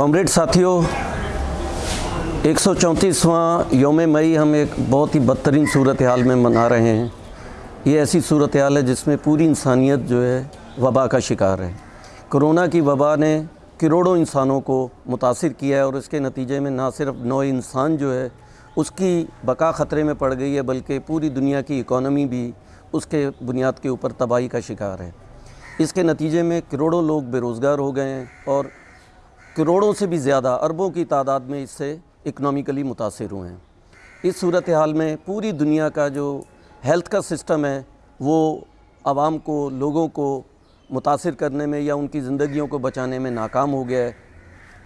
Comrade ساتھیوں ایک سو چونتیسواں یوم مئی ہم ایک بہت ہی بدترین صورتحال میں منا رہے ہیں۔ یہ ایسی صورتحال ہے جس میں پوری انسانیت جو ہے وبا کا شکار ہے۔ کرونا کی وبا نے کروڑوں انسانوں کو متاثر کیا ہے اور اس کے نتیجے میں نہ صرف نو انسان جو ہے اس کی بقا خطرے میں پڑ گئی ہے، بلکہ پوری دنیا کی اکانومی بھی اس کے بنیاد کے اوپر تباہی کا شکار ہے۔ اس کے نتیجے میں کروڑوں لوگ بے روزگار ہو گئے ہیں اور کروڑوں سے بھی زیادہ عربوں کی تعداد میں اس سے اکنامیکلی متاثر ہوئے ہیں۔ اس صورتحال میں پوری دنیا کا جو ہیلتھ کا سسٹم ہے، وہ عوام کو، لوگوں کو متاثر کرنے میں یا ان کی زندگیوں کو بچانے میں ناکام ہو گیا ہے۔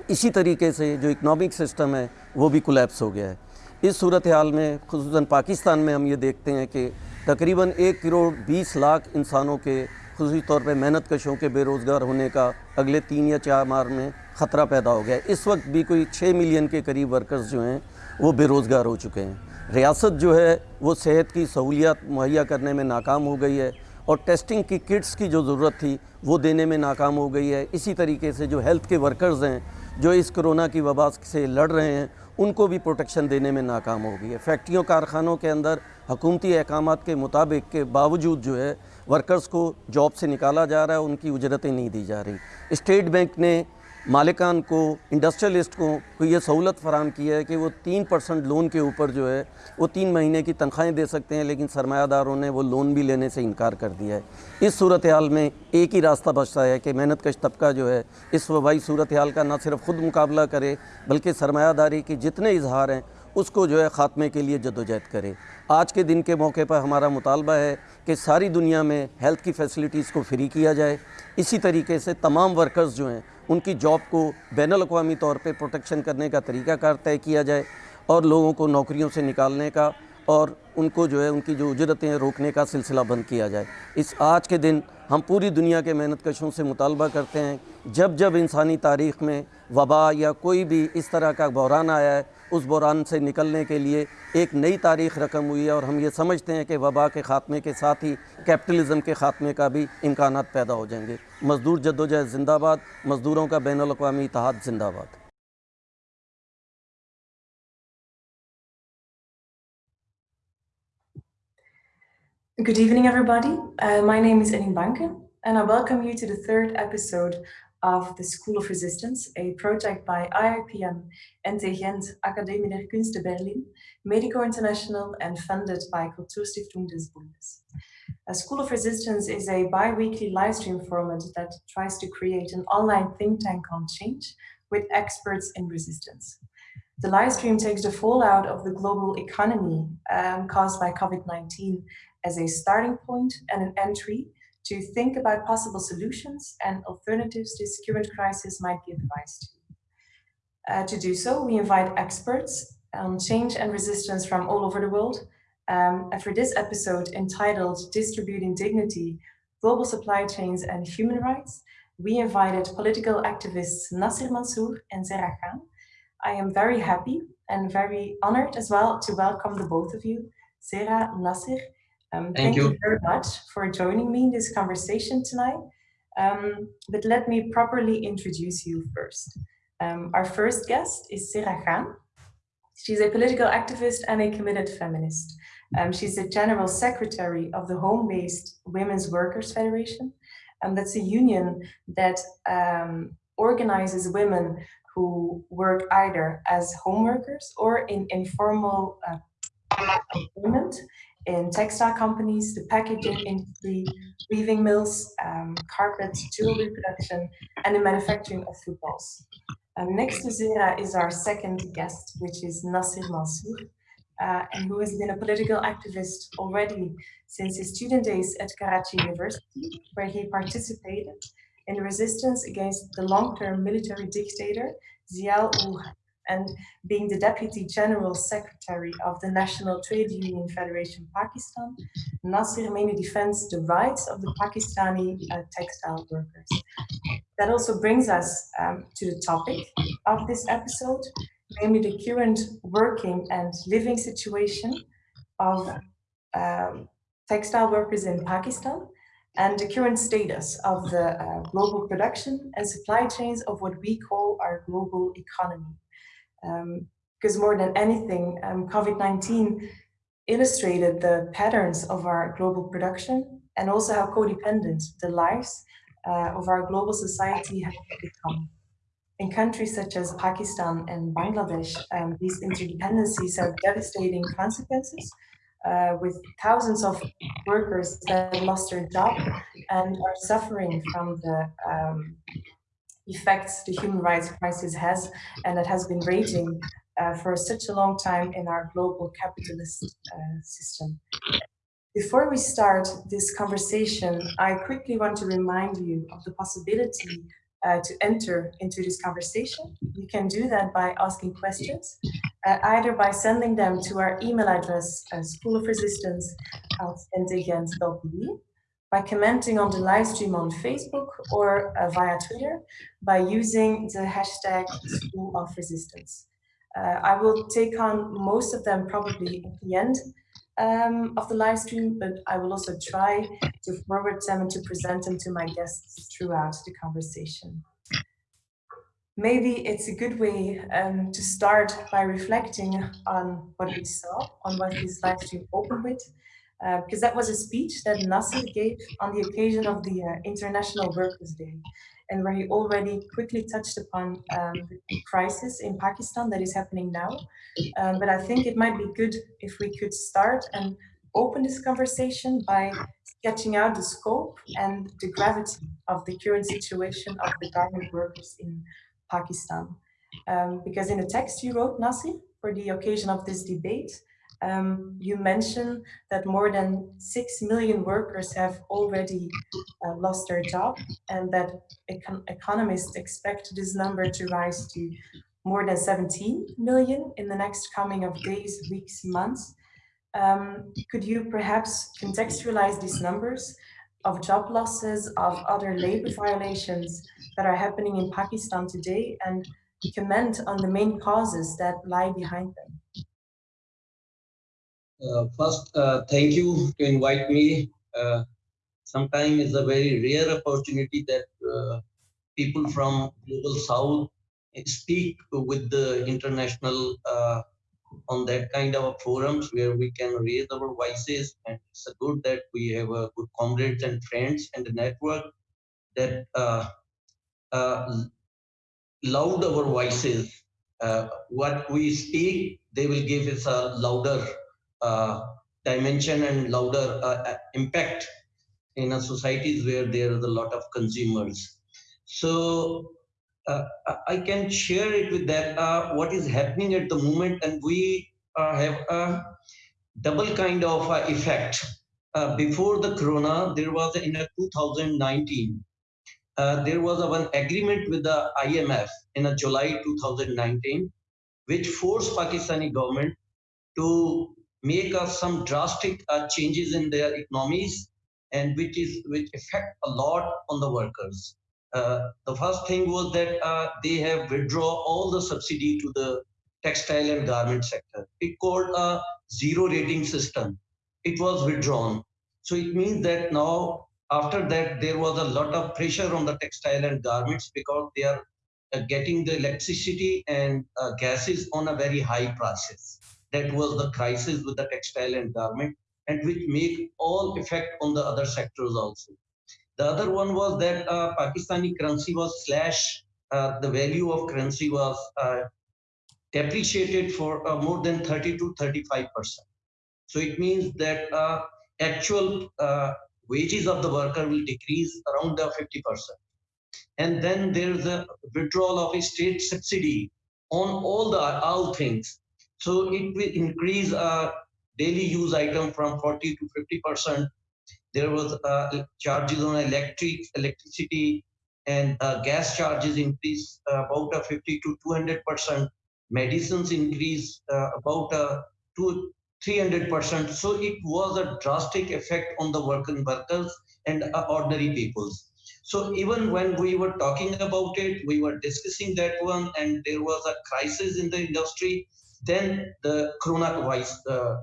اسی طریقے سے جو اکنامک سسٹم ہے، وہ بھی کولیپس ہو گیا ہے۔ اس صورتحال میں، خصوصاً پاکستان میں ہم یہ دیکھتے ہیں کہ تقریباً ایک کروڑ بیس لاکھ انسانوں کے، خصوصی طور پہ محنت کشوں کے بے روزگار ہونے کا اگلے تین یا چار ماہ میں خطرہ پیدا ہو گیا ہے۔ اس وقت بھی کوئی چھ ملین کے قریب ورکرز جو ہیں، وہ بے روزگار ہو چکے ہیں۔ ریاست جو ہے، وہ صحت کی سہولیات مہیا کرنے میں ناکام ہو گئی ہے اور ٹیسٹنگ کی کٹس کی جو ضرورت تھی، وہ دینے میں ناکام ہو گئی ہے۔ اسی طریقے سے جو ہیلتھ کے ورکرز ہیں، جو اس کرونا کی وبا سے لڑ رہے ہیں، ان کو بھی پروٹیکشن دینے میں ناکام ہو گئی ہے۔ فیکٹریوں کارخانوں کے اندر، حکومتی احکامات کے مطابق کے باوجود جو ہے ورکرز کو جاب سے نکالا جا رہا ہے، ان کی اجرتیں نہیں دی جا رہی۔ اسٹیٹ بینک نے مالکان کو انڈسٹریلسٹ کو کو یہ سہولت فراہم کی ہے کہ وہ تین پرسنٹ لون کے اوپر جو ہے، وہ تین مہینے کی تنخواہیں دے سکتے ہیں، لیکن سرمایہ داروں نے وہ لون بھی لینے سے انکار کر دیا ہے۔ اس صورتحال میں ایک ہی راستہ بچتا ہے کہ محنت کش طبقہ جو ہے، اس وبائی صورتحال کا نہ صرف خود مقابلہ کرے، بلکہ سرمایہ داری کے جتنے اظہار ہیں، اس کو جو ہے خاتمے کے لیے جدوجہد کرے۔ آج کے دن کے موقع پر ہمارا مطالبہ ہے کہ ساری دنیا میں ہیلتھ کی فیسلٹیز کو فری کیا جائے۔ اسی طریقے سے تمام ورکرز جو ہیں ان کی جاب کو بین الاقوامی طور پہ پروٹیکشن کرنے کا طریقہ کار طے کیا جائے اور لوگوں کو نوکریوں سے نکالنے کا اور ان کو جو ہے ان کی جو اجرتیں روکنے کا سلسلہ بند کیا جائے۔ اس آج کے دن ہم پوری دنیا کے محنت کشوں سے مطالبہ کرتے ہیں، جب جب انسانی تاریخ میں وبا یا کوئی بھی اس طرح کا بحران آیا ہے اس بحران سے نکلنے کے لیے ایک نئی تاریخ رقم ہوئی ہے اور ہم یہ سمجھتے ہیں کہ وبا کے خاتمے کے ساتھ ہی کیپٹلزم کے خاتمے کا بھی امکانات پیدا ہو جائیں گے مزدور جدوجہد زندہ باد مزدوروں کا بین الاقوامی اتحاد زندہ باد Good evening, everybody. Uh, my name is Enin Banken, and I welcome you to the third episode of the School of Resistance, a project by IIPM, NT Gent, Academie der Künste Berlin, Medico International, and funded by Kulturstiftung des Bundes. A School of Resistance is a bi-weekly live stream format that tries to create an online think tank on change with experts in resistance. The live stream takes the fallout of the global economy um, caused by COVID-19 as a starting point and an entry to think about possible solutions and alternatives this current crisis might give rise to. Uh, to do so, we invite experts on change and resistance from all over the world. Um, and for this episode entitled Distributing Dignity, Global Supply Chains and Human Rights, we invited political activists Nasir Mansour and Zehra Khan. I am very happy and very honored as well to welcome the both of you, Zehra, Nasir, um, thank, thank you. you. very much for joining me in this conversation tonight. Um, but let me properly introduce you first. Um, our first guest is Zehra Khan. She's a political activist and a committed feminist. Um, she's the general secretary of the Home-Based Women's Workers Federation. And that's a union that um, organizes women who work either as home workers or in informal uh, employment in textile companies, the packaging industry, weaving mills, um, carpet, jewelry production, and the manufacturing of footballs. Um, next to Zehra is our second guest, which is Nasir Mansour, uh, and who has been a political activist already since his student days at Karachi University, where he participated in the resistance against the long-term military dictator Ziaul and being the Deputy General Secretary of the National Trade Union Federation Pakistan, Nasir mainly defends the rights of the Pakistani uh, textile workers. That also brings us um, to the topic of this episode, namely the current working and living situation of um, textile workers in Pakistan and the current status of the uh, global production and supply chains of what we call our global economy. Um, because more than anything, um, COVID-19 illustrated the patterns of our global production and also how codependent the lives uh, of our global society have become. In countries such as Pakistan and Bangladesh, um, these interdependencies have devastating consequences uh, with thousands of workers that lost their job and are suffering from the um, effects the human rights crisis has and that has been raging uh, for such a long time in our global capitalist uh, system. Before we start this conversation, I quickly want to remind you of the possibility uh, to enter into this conversation. You can do that by asking questions, uh, either by sending them to our email address, uh, School of Resistance at by commenting on the live stream on Facebook or uh, via Twitter by using the hashtag School of Resistance. Uh, I will take on most of them probably at the end um, of the live stream, but I will also try to forward them and to present them to my guests throughout the conversation. Maybe it's a good way um, to start by reflecting on what we saw, on what this live stream opened with, because that was a speech that Nasir gave on the occasion of the uh, International Workers' Day and where he already quickly touched upon um, the crisis in Pakistan that is happening now. Um, but I think it might be good if we could start and open this conversation by sketching out the scope and the gravity of the current situation of the garment workers in Pakistan. Um, because in the text you wrote, Nasir, for the occasion of this debate, um, you mentioned that more than 6 million workers have already uh, lost their job and that econ economists expect this number to rise to more than 17 million in the next coming of days, weeks, months. Um, could you perhaps contextualize these numbers of job losses, of other labor violations that are happening in Pakistan today and comment on the main causes that lie behind them? Uh, first, uh, thank you to invite me. Uh, sometimes it's a very rare opportunity that uh, people from global south speak with the international uh, on that kind of forums where we can raise our voices and it's good that we have a good comrades and friends and a network that uh, loud our voices what we speak they will give us a louder dimension and louder uh, uh, impact in a societies where there is a lot of consumers. So uh, I can share it with that uh, what is happening at the moment and we uh, have a double kind of effect. before the corona, there was in 2019, there was an agreement with the IMF in a July 2019, which forced Pakistani government to make uh, some drastic uh, changes in their economies and which is which affect a lot on the workers. Uh, the first thing was that uh, they have withdraw all the subsidy to the textile and garment sector. It called a zero rating system. It was withdrawn. So it means that now after that there was a lot of pressure on the textile and garments because they are uh, getting the electricity and uh, gases on a very high prices that was the crisis with the textile and garment and which made all effect on the other sectors also. The other one was that uh, Pakistani currency was slashed. Uh, the value of currency was uh, depreciated for uh, more than 30 to 35 percent. So it means that uh, actual uh, wages of the worker will decrease around the 50 percent. And then there is a withdrawal of a state subsidy on all the all things so it will increase uh, daily use item from 40 to 50 percent. There was uh, charges on electric electricity and uh, gas charges increase uh, about a 50 to 200 percent. Medicines increase uh, about a two 300 percent. So it was a drastic effect on the working workers and uh, ordinary peoples. So even when we were talking about it, we were discussing that one, and there was a crisis in the industry. Then the uh,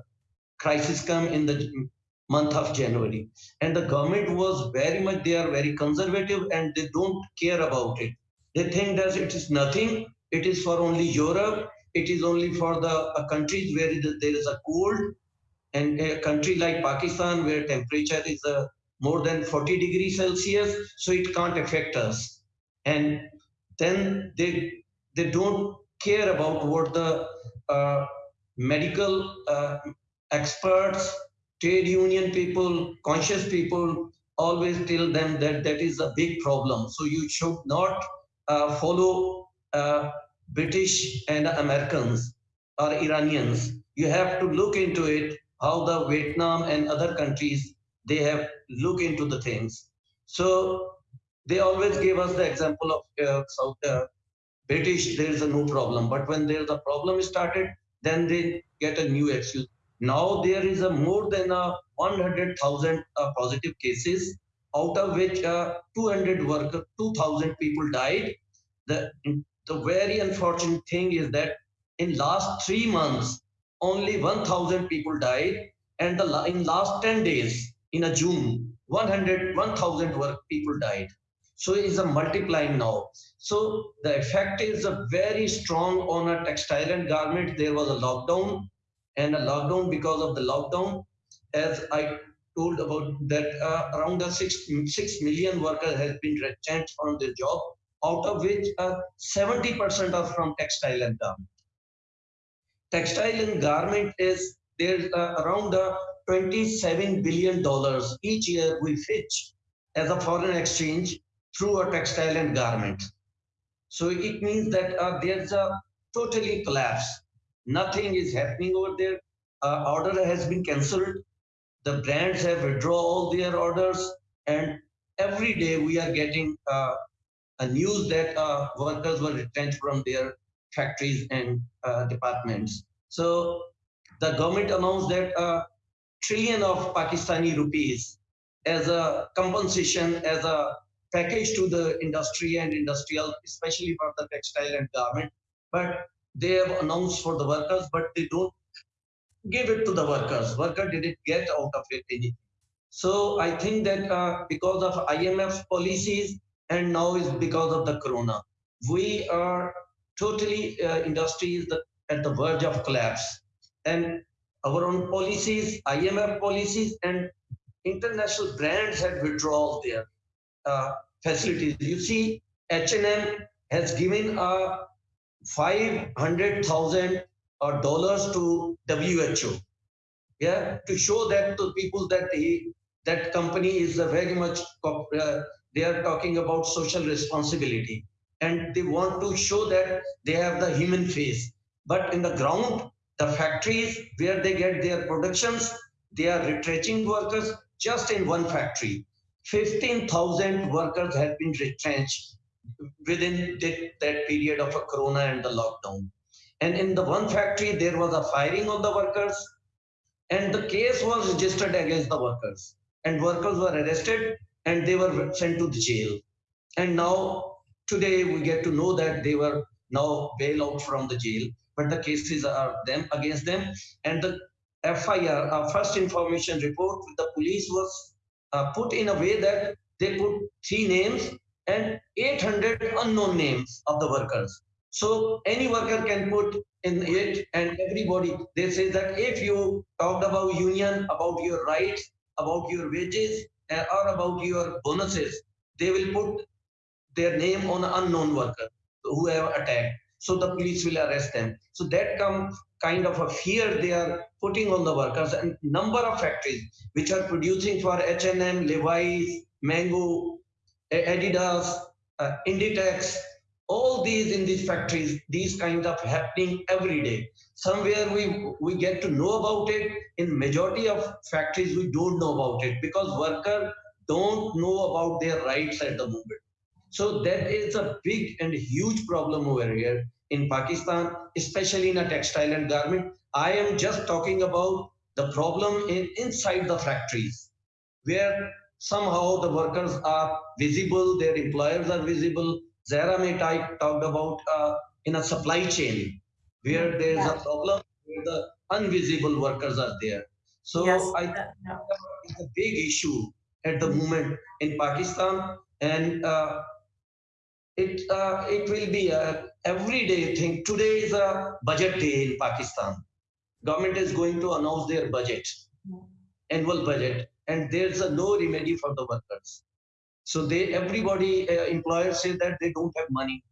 crisis come in the month of January. And the government was very much, they are very conservative and they don't care about it. They think that it is nothing. It is for only Europe. It is only for the uh, countries where there is a cold. And a country like Pakistan, where temperature is uh, more than 40 degrees Celsius, so it can't affect us. And then they they don't care about what the medical uh, experts, trade union people, conscious people always tell them that that is a big problem. So you should not uh, follow uh, British and Americans or Iranians. You have to look into it, how the Vietnam and other countries, they have look into the things. So they always give us the example of uh, South uh, British, there is a no problem. But when there is a problem started, then they get a new excuse. Now there is a more than a 100,000 uh, positive cases, out of which uh, 200 workers, 2,000 people died. The, the very unfortunate thing is that in last three months, only 1,000 people died. And the, in last 10 days, in a June, 100, 1,000 work people died. So it's a multiplying now. So the effect is a very strong on a textile and garment. There was a lockdown and a lockdown because of the lockdown, as I told about that uh, around the six, 6 million workers has been retrenched from their job, out of which 70% uh, are from textile and garment. Textile and garment is there's uh, around uh, 27 billion dollars each year we fetch as a foreign exchange through a textile and garment. So it means that uh, there's a totally collapse. Nothing is happening over there. Uh, order has been cancelled. The brands have withdrawn all their orders, and every day we are getting uh, a news that uh, workers were retrenched from their factories and uh, departments. So the government announced that a trillion of Pakistani rupees as a compensation, as a package to the industry and industrial, especially for the textile and garment. But they have announced for the workers, but they don't give it to the workers. Worker didn't get out of it anything. So I think that uh, because of IMF policies and now is because of the corona, we are totally uh, industry is the, at the verge of collapse. And our own policies, IMF policies, and international brands had withdrawals there facilities. You see, H&M has given a 500,000 uh, dollars to WHO, yeah, to show that to people that he, that company is very much, uh, they are talking about social responsibility and they want to show that they have the human face. But in the ground, the factories where they get their productions, they are retrenching workers just in one factory. 15,000 workers have been retrenched within that, period of a corona and the lockdown. And in the one factory, there was a firing of the workers and the case was registered against the workers and workers were arrested and they were sent to the jail. And now today we get to know that they were now bail out from the jail, but the cases are them against them. And the FIR, our uh, first information report with the police was uh, put in a way that they put three names and 800 unknown names of the workers. So any worker can put in it and everybody, they say that if you talked about union, about your rights, about your wages, uh, or about your bonuses, they will put their name on an unknown worker who have attacked. So the police will arrest them. So that comes kind of a fear they are putting on the workers and number of factories which are producing for H&M, Levi's, Mango, Adidas, uh, Inditex, all these in these factories, these kind of happening every day. Somewhere we, we get to know about it. In majority of factories, we don't know about it because workers don't know about their rights at the moment. So that is a big and huge problem over here in Pakistan, especially in a textile and garment. I am just talking about the problem in, inside the factories, where somehow the workers are visible, their employers are visible. Zehra may talked about uh, in a supply chain, where there is yeah. a problem where the invisible workers are there. So yes, I no. it's a big issue at the moment in Pakistan, and uh, it uh, it will be a everyday thing. Today is a budget day in Pakistan. Government is going to announce their budget, annual budget, and there's a no remedy for the workers. So they everybody uh, employers say that they don't have money,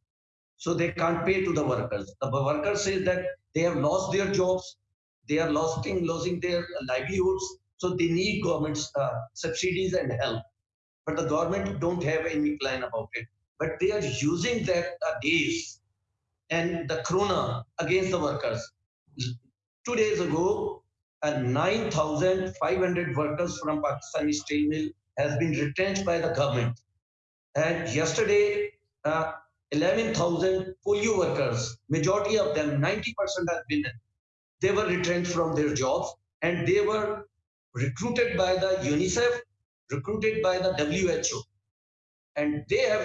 so they can't pay to the workers. The workers say that they have lost their jobs, they are losing losing their livelihoods, so they need government's uh, subsidies and help. But the government don't have any plan about it. But they are using that uh, days and the corona against the workers. Two days ago, uh, 9,500 workers from Pakistani steel mill has been retrenched by the government. And yesterday, uh, 11,000 polio workers, majority of them, 90% are women, they were retrenched from their jobs and they were recruited by the UNICEF, recruited by the WHO. And they have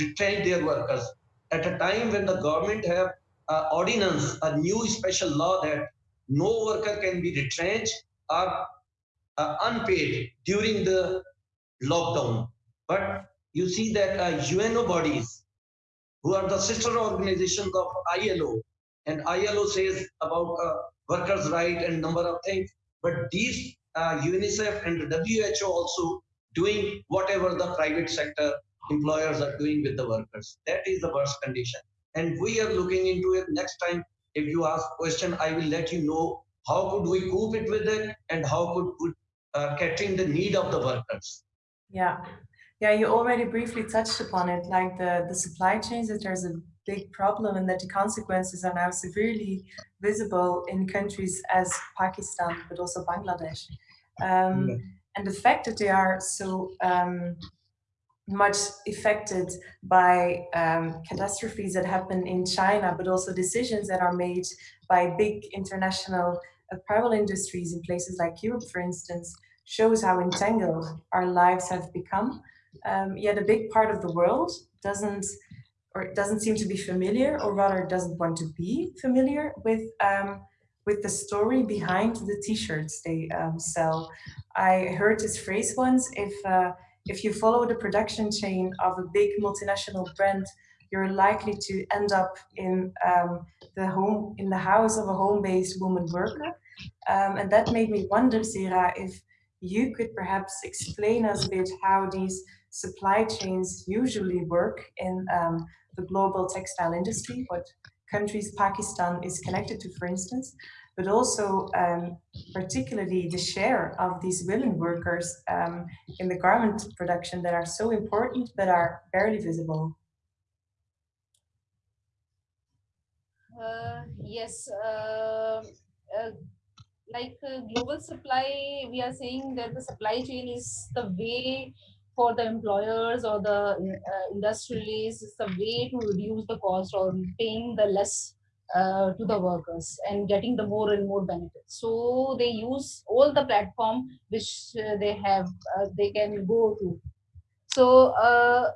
retrenched their workers at a time when the government have uh, ordinance, a new special law that no worker can be retrenched or uh, unpaid during the lockdown. But you see that uh, UNO bodies, who are the sister organizations of ILO, and ILO says about uh, workers' right and number of things, but these uh, UNICEF and WHO also doing whatever the private sector employers are doing with the workers. That is the worst condition. And we are looking into it next time. If you ask question, I will let you know how could we cope it with it and how could we uh, catering the need of the workers. Yeah, yeah, you already briefly touched upon it, like the, the supply chains, that there's a big problem and that the consequences are now severely visible in countries as Pakistan, but also Bangladesh. Um, yeah. And the fact that they are so um, much affected by um, catastrophes that happen in China, but also decisions that are made by big international apparel industries in places like Europe, for instance, shows how entangled our lives have become. Um, yet a big part of the world doesn't or doesn't seem to be familiar, or rather doesn't want to be familiar with um, with the story behind the t-shirts they um, sell. I heard this phrase once, if uh, if you follow the production chain of a big multinational brand, you're likely to end up in um, the home in the house of a home-based woman worker. Um, and that made me wonder, Zehra, if you could perhaps explain us a bit how these supply chains usually work in um, the global textile industry, what countries Pakistan is connected to, for instance, but also um, particularly the share of these women workers um, in the garment production that are so important but are barely visible. Uh, yes, uh, uh, like uh, global supply, we are saying that the supply chain is the way for the employers or the uh, industrialists, it's a way to reduce the cost or paying the less uh, to the workers and getting the more and more benefits. So they use all the platform which uh, they have, uh, they can go to. So uh,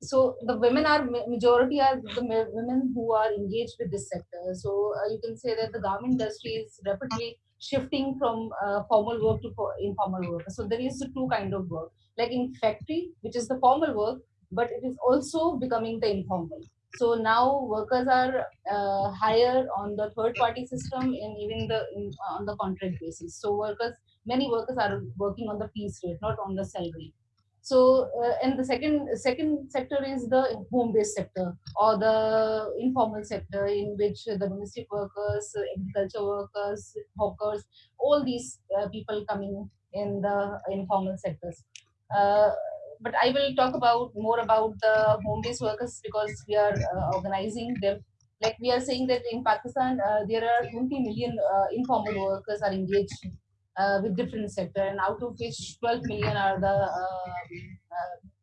so the women are majority are the women who are engaged with this sector. So uh, you can say that the garment industry is rapidly shifting from uh, formal work to informal work. So there is two kind of work, like in factory, which is the formal work, but it is also becoming the informal. So now workers are uh, higher on the third party system and even the in, on the contract basis. So workers, many workers are working on the piece rate, not on the salary. So, uh, and the second second sector is the home-based sector or the informal sector in which the domestic workers, agriculture workers, hawkers, all these uh, people coming in the informal sectors. But I will talk about more about the home-based workers because we are uh, organizing them. Like we are saying that in Pakistan, uh, there are 20 million uh, informal workers are engaged with different sector and out of which 12 million are the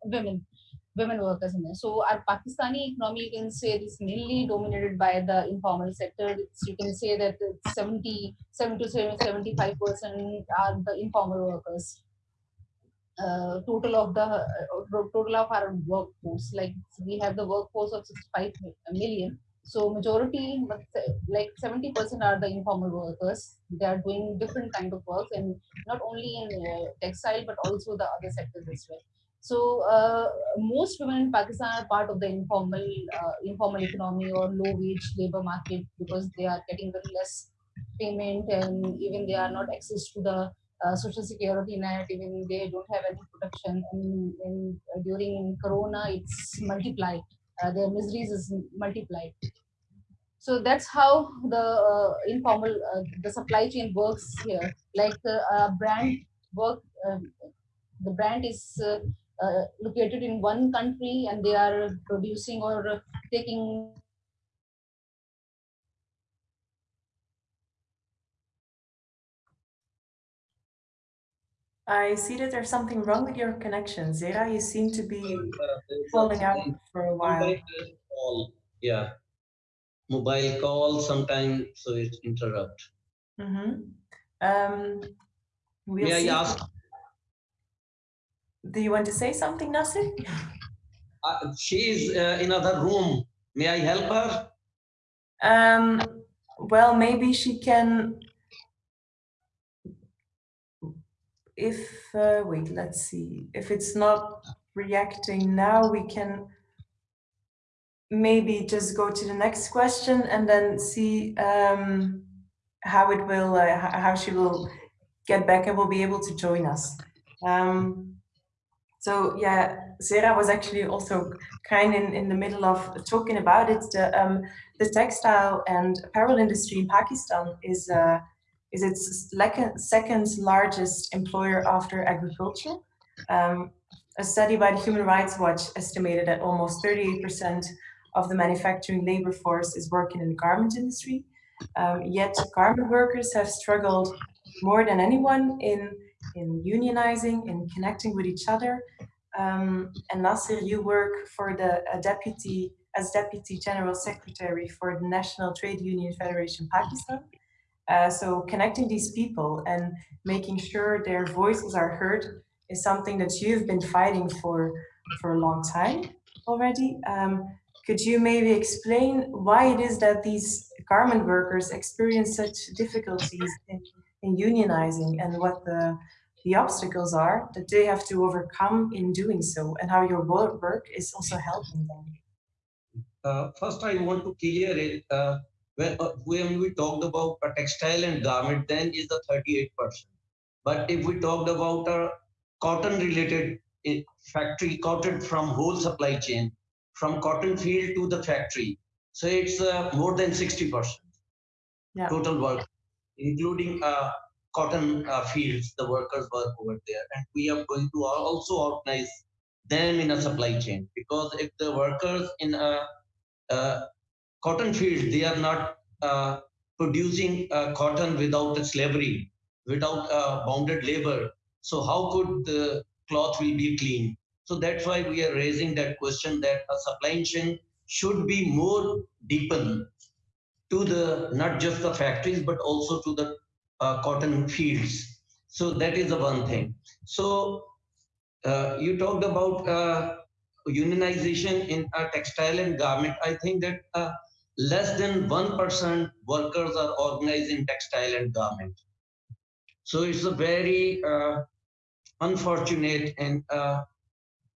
women women workers in there. So our Pakistani economy, you can say, is mainly dominated by the informal sector. It's, you can say that 70, 70 to 75 percent are the informal workers. Uh, total of the uh, total of our workforce, like we have the workforce of 65 million, So majority, like 70% are the informal workers. They are doing different kind of work and not only in uh, textile, but also the other sectors as well. So uh, most women in Pakistan are part of the informal uh, informal economy or low wage labor market because they are getting very less payment and even they are not access to the uh, social security net even they don't have any protection and uh, during corona it's multiplied. Uh, their miseries is multiplied. So that's how the uh, informal uh, the supply chain works here. Like uh, brand work um, the brand is located in one country and they are producing or taking I see that there's something wrong with your connection. Zehra, you seem to be falling out for a while. Call. Yeah. Mobile call sometimes, so it interrupt. Mm-hmm. Um, we'll May I ask? Do you want to say something, Nasir? Uh, she is uh, in another room. May I help her? Um, well, maybe she can if, uh, wait, let's see, if it's not reacting now, we can maybe just go to the next question and then see um, how it will, uh, how she will get back and will be able to join us. Um, so yeah, Zehra was actually also kind in, in the middle of talking about it. The, um, the textile and apparel industry in Pakistan is uh, is its second largest employer after agriculture. Um, a study by the Human Rights Watch estimated that almost 38% of the manufacturing labor force is working in the garment industry. Um, yet garment workers have struggled more than anyone in, in unionizing, in connecting with each other. Um, and Nasir, you work for the deputy as deputy general secretary for the National Trade Union Federation Pakistan. Uh, so connecting these people and making sure their voices are heard is something that you've been fighting for for a long time already. Um, could you maybe explain why it is that these garment workers experience such difficulties in, in unionizing and what the, the obstacles are that they have to overcome in doing so and how your work is also helping them? Uh, first, I want to clear it. Uh, when, uh, when we talked about a textile and garment, then is the 38%. But if we talked about a cotton related eh, factory, cotton from whole supply chain, from cotton field to the factory, so it's uh, more than 60% yeah. total work, including uh, cotton uh, fields, the workers work over there. And we are going to also organize them in a supply chain because if the workers in a, uh, cotton fields, they are not uh, producing uh, cotton without slavery, without uh, bounded labor. So how could the cloth will be clean? So that's why we are raising that question that a supply chain should be more deepened to the not just the factories but also to the uh, cotton fields. So that is the one thing. So uh, you talked about uh, unionization in textile and garment. I think that less than 1% workers are organized in textile and garment. So it's a very uh, unfortunate and uh,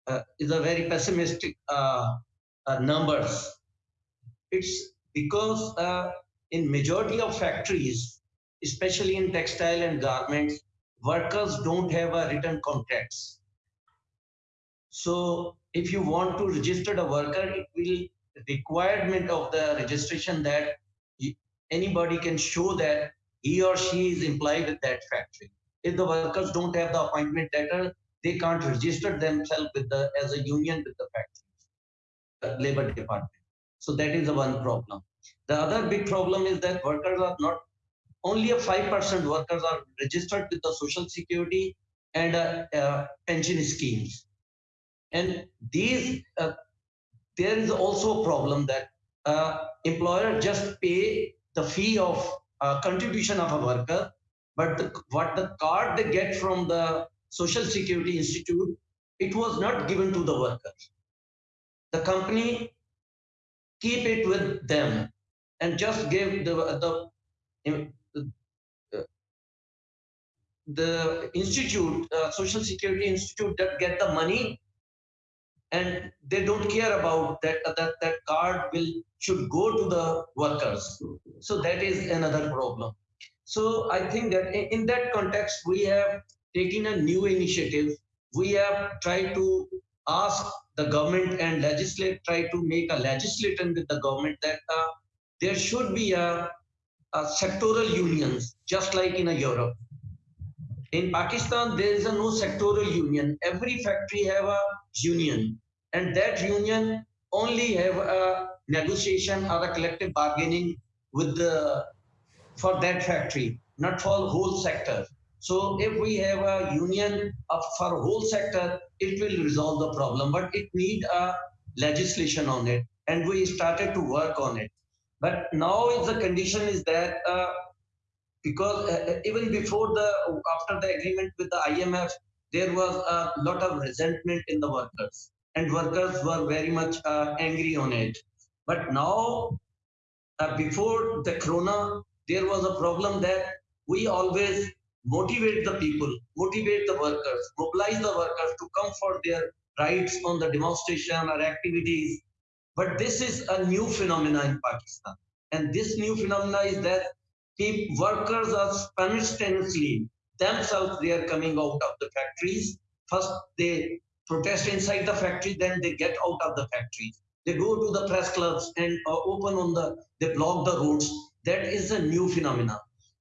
uh, is a very pessimistic uh, uh, numbers. It's because uh, in majority of factories, especially in textile and garments, workers don't have a written contracts. So if you want to register a worker, it will requirement of the registration that anybody can show that he or she is employed at that factory. If the workers don't have the appointment letter, they can't register themselves with the as a union with the factory, labor department. So that is the one problem. The other big problem is that workers are not only a five percent workers are registered with the social security and uh, uh, pension schemes, and these uh, there is also a problem that uh, employer just pay the fee of uh, contribution of a worker, but the, what the card they get from the Social Security Institute, it was not given to the worker. The company keep it with them and just give the, the, the institute, uh, Social Security Institute that get the money and they don't care about that, that, that card will should go to the workers. So that is another problem. So I think that in that context, we have taken a new initiative. We have tried to ask the government and legislate, try to make a legislation with the government that uh, there should be a, a sectoral unions, just like in a Europe. In Pakistan, there is a no sectoral union. Every factory have a union, and that union only have a negotiation or a collective bargaining with the for that factory, not for whole sector. So if we have a union of, for whole sector, it will resolve the problem, but it need a legislation on it. And we started to work on it. But now the condition is that uh, because uh, even before the, after the agreement with the IMF, there was a lot of resentment in the workers and workers were very much uh, angry on it. But now, uh, before the corona, there was a problem that we always motivate the people, motivate the workers, mobilize the workers to come for their rights on the demonstration or activities. But this is a new phenomenon in Pakistan. And this new phenomenon is that people, workers are spontaneously themselves, they are coming out of the factories. First, they protest inside the factory, then they get out of the factory. They go to the press clubs and uh, open on the, they block the roads that is a new phenomenon.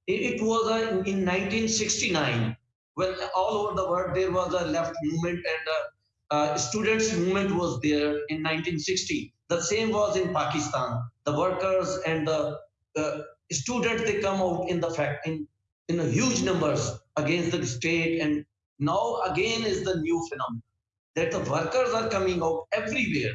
It, was a, in 1969 when all over the world there was a left movement and a, a students movement was there in 1960. The same was in Pakistan. The workers and the uh, students they come out in the fact in in huge numbers against the state and now again is the new phenomenon that the workers are coming out everywhere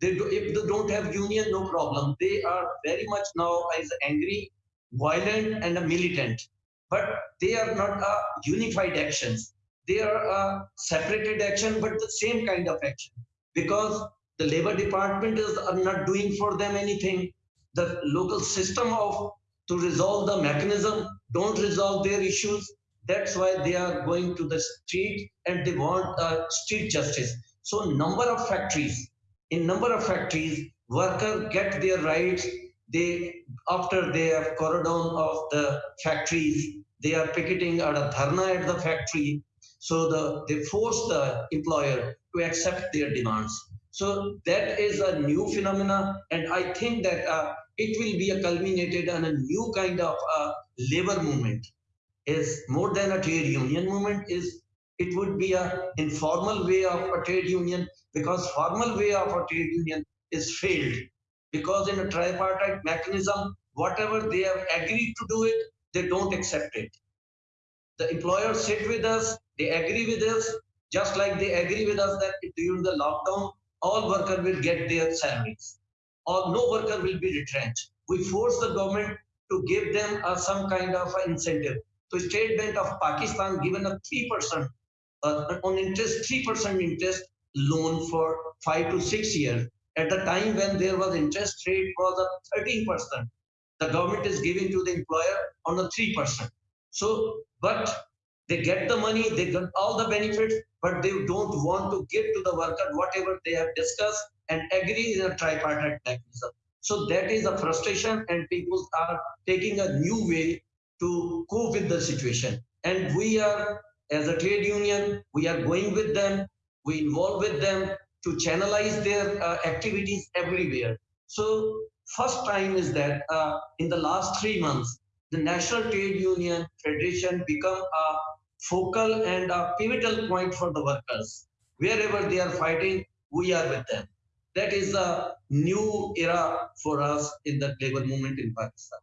they do, if they don't have union, no problem. They are very much now as angry, violent, and a militant. But they are not a unified actions. They are a separated action, but the same kind of action. Because the labor department is not doing for them anything. The local system of to resolve the mechanism don't resolve their issues. That's why they are going to the street and they want uh, street justice. So number of factories in number of factories, workers get their rights. They after they have cordon of the factories, they are picketing at a dharna at the factory. So the they force the employer to accept their demands. So that is a new phenomena, and I think that uh, it will be a culminated on a new kind of uh, labor movement. Is more than a trade union movement. Is it would be a informal way of a trade union because formal way of a trade union is failed because in a tripartite mechanism whatever they have agreed to do it they don't accept it the employers sit with us they agree with us just like they agree with us that during the lockdown all workers will get their salaries or no worker will be retrenched we force the government to give them uh, some kind of incentive so state bank of pakistan given a 3% uh, on interest 3% interest loan for five to six years. At the time when there was interest rate was at 13%, the government is giving to the employer on a 3%. So, but they get the money, they get all the benefits, but they don't want to give to the worker whatever they have discussed and agree in a tripartite mechanism. So that is a frustration and people are taking a new way to cope with the situation. And we are, as a trade union, we are going with them we involve with them to channelize their uh, activities everywhere. So first time is that uh, in the last three months, the National Trade Union Federation become a focal and a pivotal point for the workers. Wherever they are fighting, we are with them. That is a new era for us in the labor movement in Pakistan.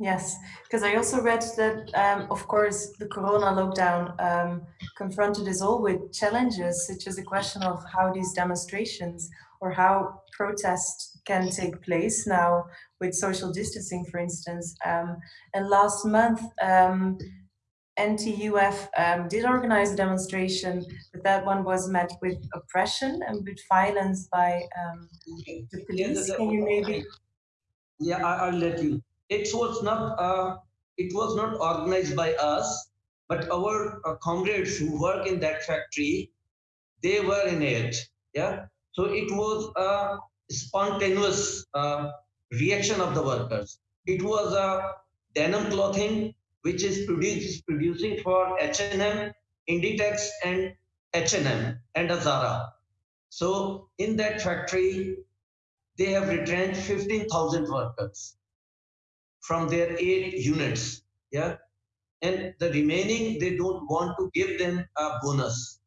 Yes, because I also read that, um, of course, the Corona lockdown um, confronted us all with challenges, such as the question of how these demonstrations or how protests can take place now with social distancing, for instance. Um, and last month, um, NTUF um, did organize a demonstration, but that one was met with oppression and with violence by um, the police. Can you maybe? Yeah, I, will let you. It was not. Uh, it was not organized by us, but our uh, comrades who work in that factory, they were in it. Yeah. So it was a spontaneous uh, reaction of the workers. It was a denim clothing which is produced, producing for H&M, Inditex and H&M and a Zara. So in that factory, they have retrenched 15,000 workers from their eight units. Yeah. And the remaining, they don't want to give them a bonus,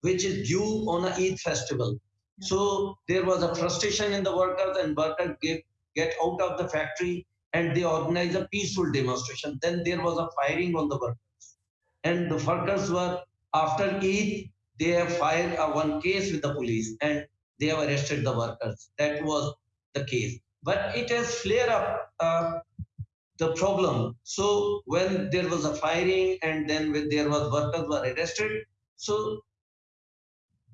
which is due on a Eid festival. So there was a frustration in the workers and workers get, get out of the factory and they organized a peaceful demonstration. Then there was a firing on the workers. And the workers were, after Eid, they have filed a one case with the police and they have arrested the workers. That was the case. But it has flared up uh, the problem. So when there was a firing and then when there was workers were arrested, so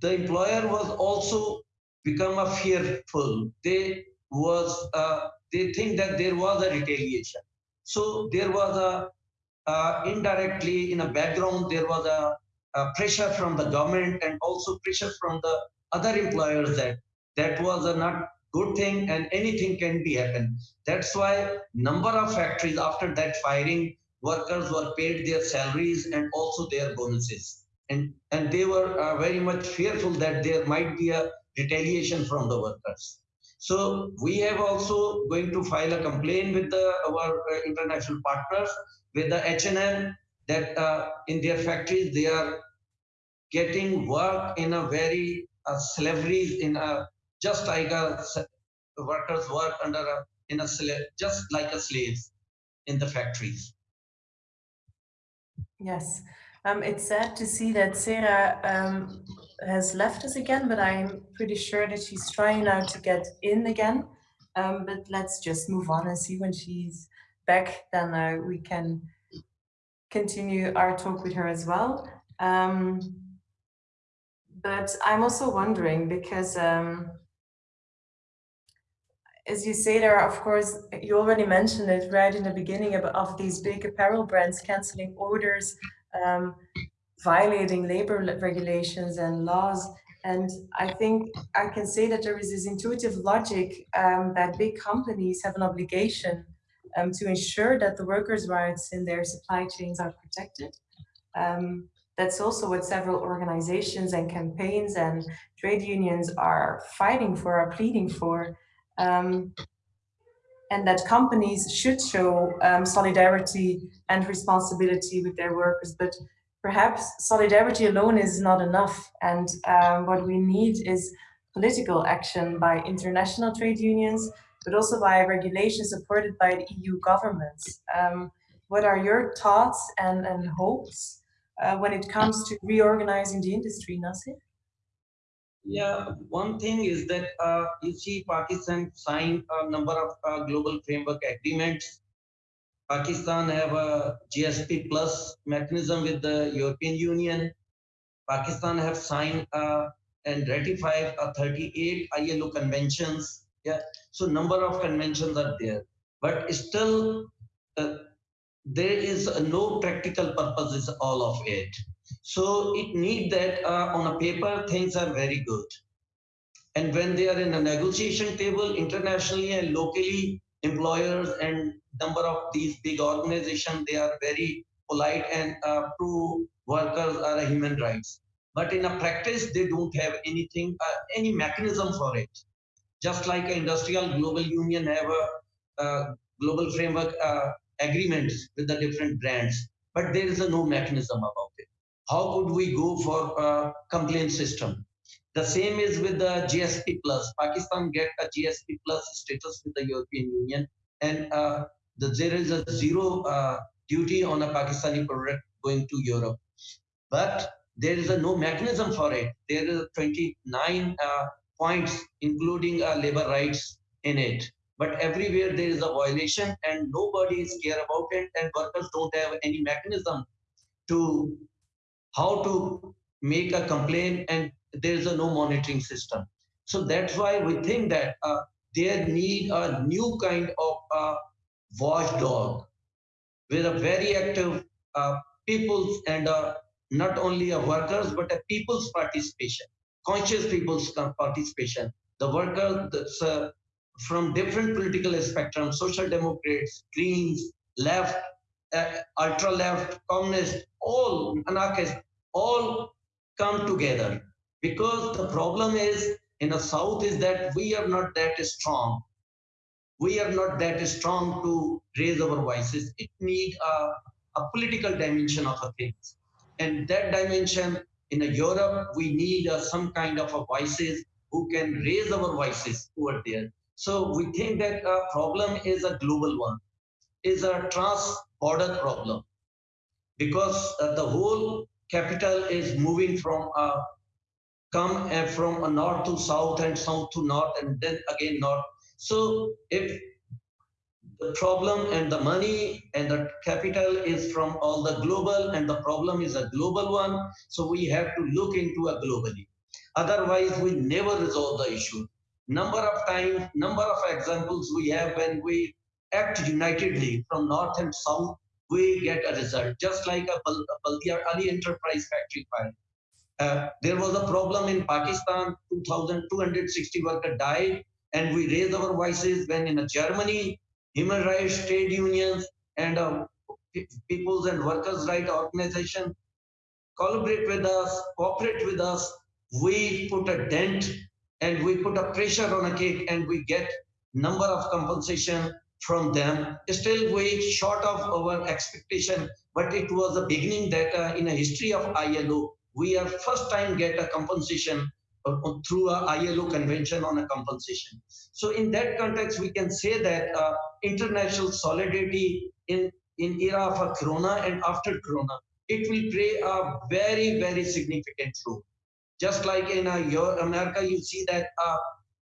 the employer was also become a fearful. They was uh, they think that there was a retaliation. So there was a uh, indirectly in a background there was a, a, pressure from the government and also pressure from the other employers that that was a not good thing and anything can be happen. That's why number of factories after that firing workers were paid their salaries and also their bonuses and and they were uh, very much fearful that there might be a retaliation from the workers. So we have also going to file a complaint with the, our uh, international partners, with the H&M, that uh, in their factories they are getting work in a very uh, slavery in a just like a workers work under a in a just like a slaves in the factories. Yes, um, it's sad to see that Zehra um, has left us again, but I'm pretty sure that she's trying now to get in again. Um, but let's just move on and see when she's back, then uh, we can continue our talk with her as well. Um, but I'm also wondering because um, as you say there, are of course, you already mentioned it right in the beginning of, of these big apparel brands canceling orders, um, violating labor regulations and laws. And I think I can say that there is this intuitive logic um, that big companies have an obligation um, to ensure that the workers' rights in their supply chains are protected. Um, that's also what several organizations and campaigns and trade unions are fighting for, are pleading for. Um, and that companies should show um, solidarity and responsibility with their workers. But perhaps solidarity alone is not enough. And um, what we need is political action by international trade unions, but also by regulations supported by the EU governments. Um, what are your thoughts and, and hopes uh, when it comes to reorganizing the industry, Nasir? Yeah, one thing is that uh, you see Pakistan signed a number of uh, global framework agreements Pakistan have a GSP plus mechanism with the European Union. Pakistan have signed uh, and ratified a 38 ILO conventions. Yeah, so number of conventions are there, but still uh, there is no practical purpose is all of it. So it need that uh, on a paper things are very good. And when they are in a negotiation table internationally and locally, employers and number of these big organizations, they are very polite and uh, workers are a human rights. But in a practice, they don't have anything, uh, any mechanism for it. Just like industrial global union have a, a global framework uh, agreements with the different brands, but there is a no mechanism about it. How could we go for a complaint system? The same is with the GSP plus. Pakistan get a GSP plus status with the European Union, and uh, the, there is a zero uh, duty on a Pakistani product going to Europe. But there is a no mechanism for it. There is 29 uh, points, including uh, labor rights in it. But everywhere there is a violation, and nobody is care about it, and workers don't have any mechanism to how to make a complaint and there's a no monitoring system. So that's why we think that uh, they need a new kind of uh, watchdog with a very active uh, people's and uh, not only a workers but a people's participation, conscious people's participation. The workers uh, from different political spectrum, social democrats, greens, left, uh, ultra left, communist, all anarchists, all come together. Because the problem is in the south is that we are not that strong. We are not that strong to raise our voices. It need a, a political dimension of a things and that dimension in a europe we need uh, some kind of a voices who can raise our voices over there. So we think that a problem is a global one is a trans border problem. Because uh, the whole capital is moving from a come from a north to south and south to north and then again north. So if the problem and the money and the capital is from all the global and the problem is a global one, so we have to look into a globally. Otherwise, we never resolve the issue. Number of times, number of examples we have when we act unitedly from north and south, we get a result. Just like a Baldia Ali Enterprise Factory fire uh, there was a problem in Pakistan, 2,260 workers died, and we raised our voices when in Germany, human rights, trade unions, and uh, people's and workers' right organization collaborate with us, cooperate with us. We put a dent and we put a pressure on a KiK and we get number of compensation from them. Still way short of our expectation, but it was a beginning that uh, in a history of ILO, we are first time get a compensation uh, uh, through a ILO convention on a compensation. So in that context, we can say that uh, international solidarity in, in era of a corona and after corona, it will play a very, very significant role. Just like in uh, your America, you see that uh,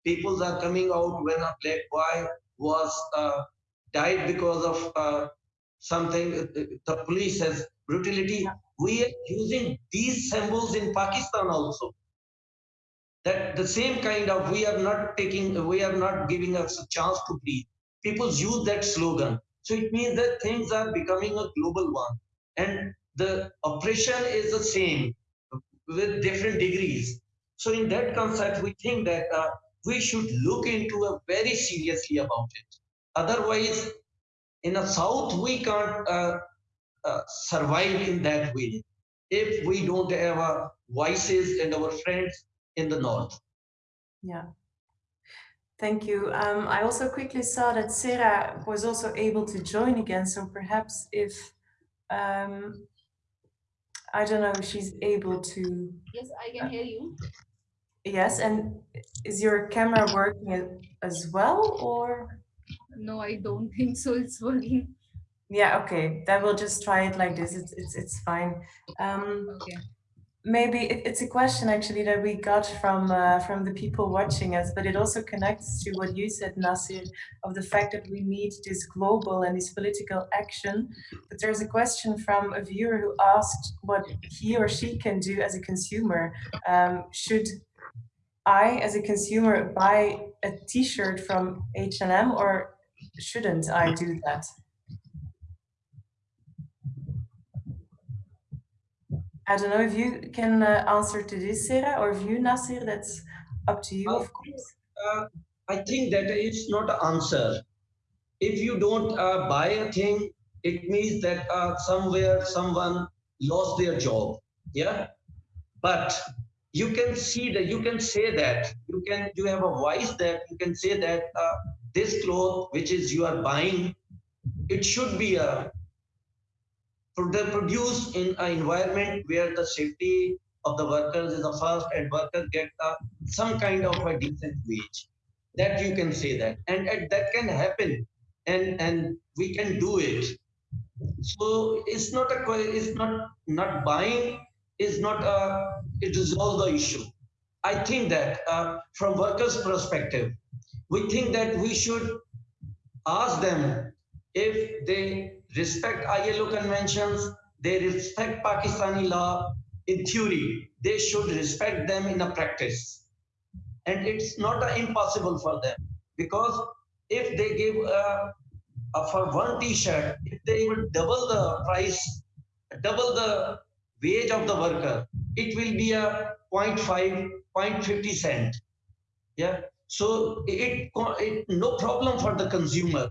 people are coming out when a black boy was uh, died because of uh, something, the police has brutality we are using these symbols in Pakistan also. That the same kind of we are not taking, we are not giving us a chance to breathe. People use that slogan. So it means that things are becoming a global one. And the oppression is the same with different degrees. So in that concept, we think that uh, we should look into it very seriously about it. Otherwise, in the South, we can't uh, uh, survive in that way if we don't have our voices and our friends in the north. Yeah. Thank you. Um, I also quickly saw that Zehra was also able to join again. So perhaps if, um, I don't know, if she's able to. Yes, I can hear you. Yes, and is your camera working as well or? No, I don't think so. It's working. Yeah, okay. Then we'll just try it like this. It's it's it's fine. Um, Okay. maybe it, it's a question actually that we got from uh, from the people watching us, but it also connects to what you said, Nasir, of the fact that we need this global and this political action. But there's a question from a viewer who asked what he or she can do as a consumer. Um, should I, as a consumer, buy a T-shirt from H&M or shouldn't I do that? I don't know if you can uh, answer to this, Zehra, or if you, Nasir, that's up to you, of course. Uh, I think that it's not an answer. If you don't uh, buy a thing, it means that uh, somewhere someone lost their job. Yeah, but you can see that you can say that you can you have a voice that you can say that uh, this cloth which is you are buying, it should be a they're produced in an environment where the safety of the workers is the first and workers get uh, some kind of a decent wage. That you can say that. And, and that can happen. And and we can do it. So it's not a it's not not buying is not a it resolves the issue i think that uh, from workers perspective we think that we should ask them if they respect ILO conventions, they respect Pakistani law in theory. They should respect them in a practice. And it's not uh, impossible for them because if they give uh, uh, for one t-shirt, if they will double the price, double the wage of the worker, it will be a 0.5, 0.50 cent. Yeah. So it, it no problem for the consumer,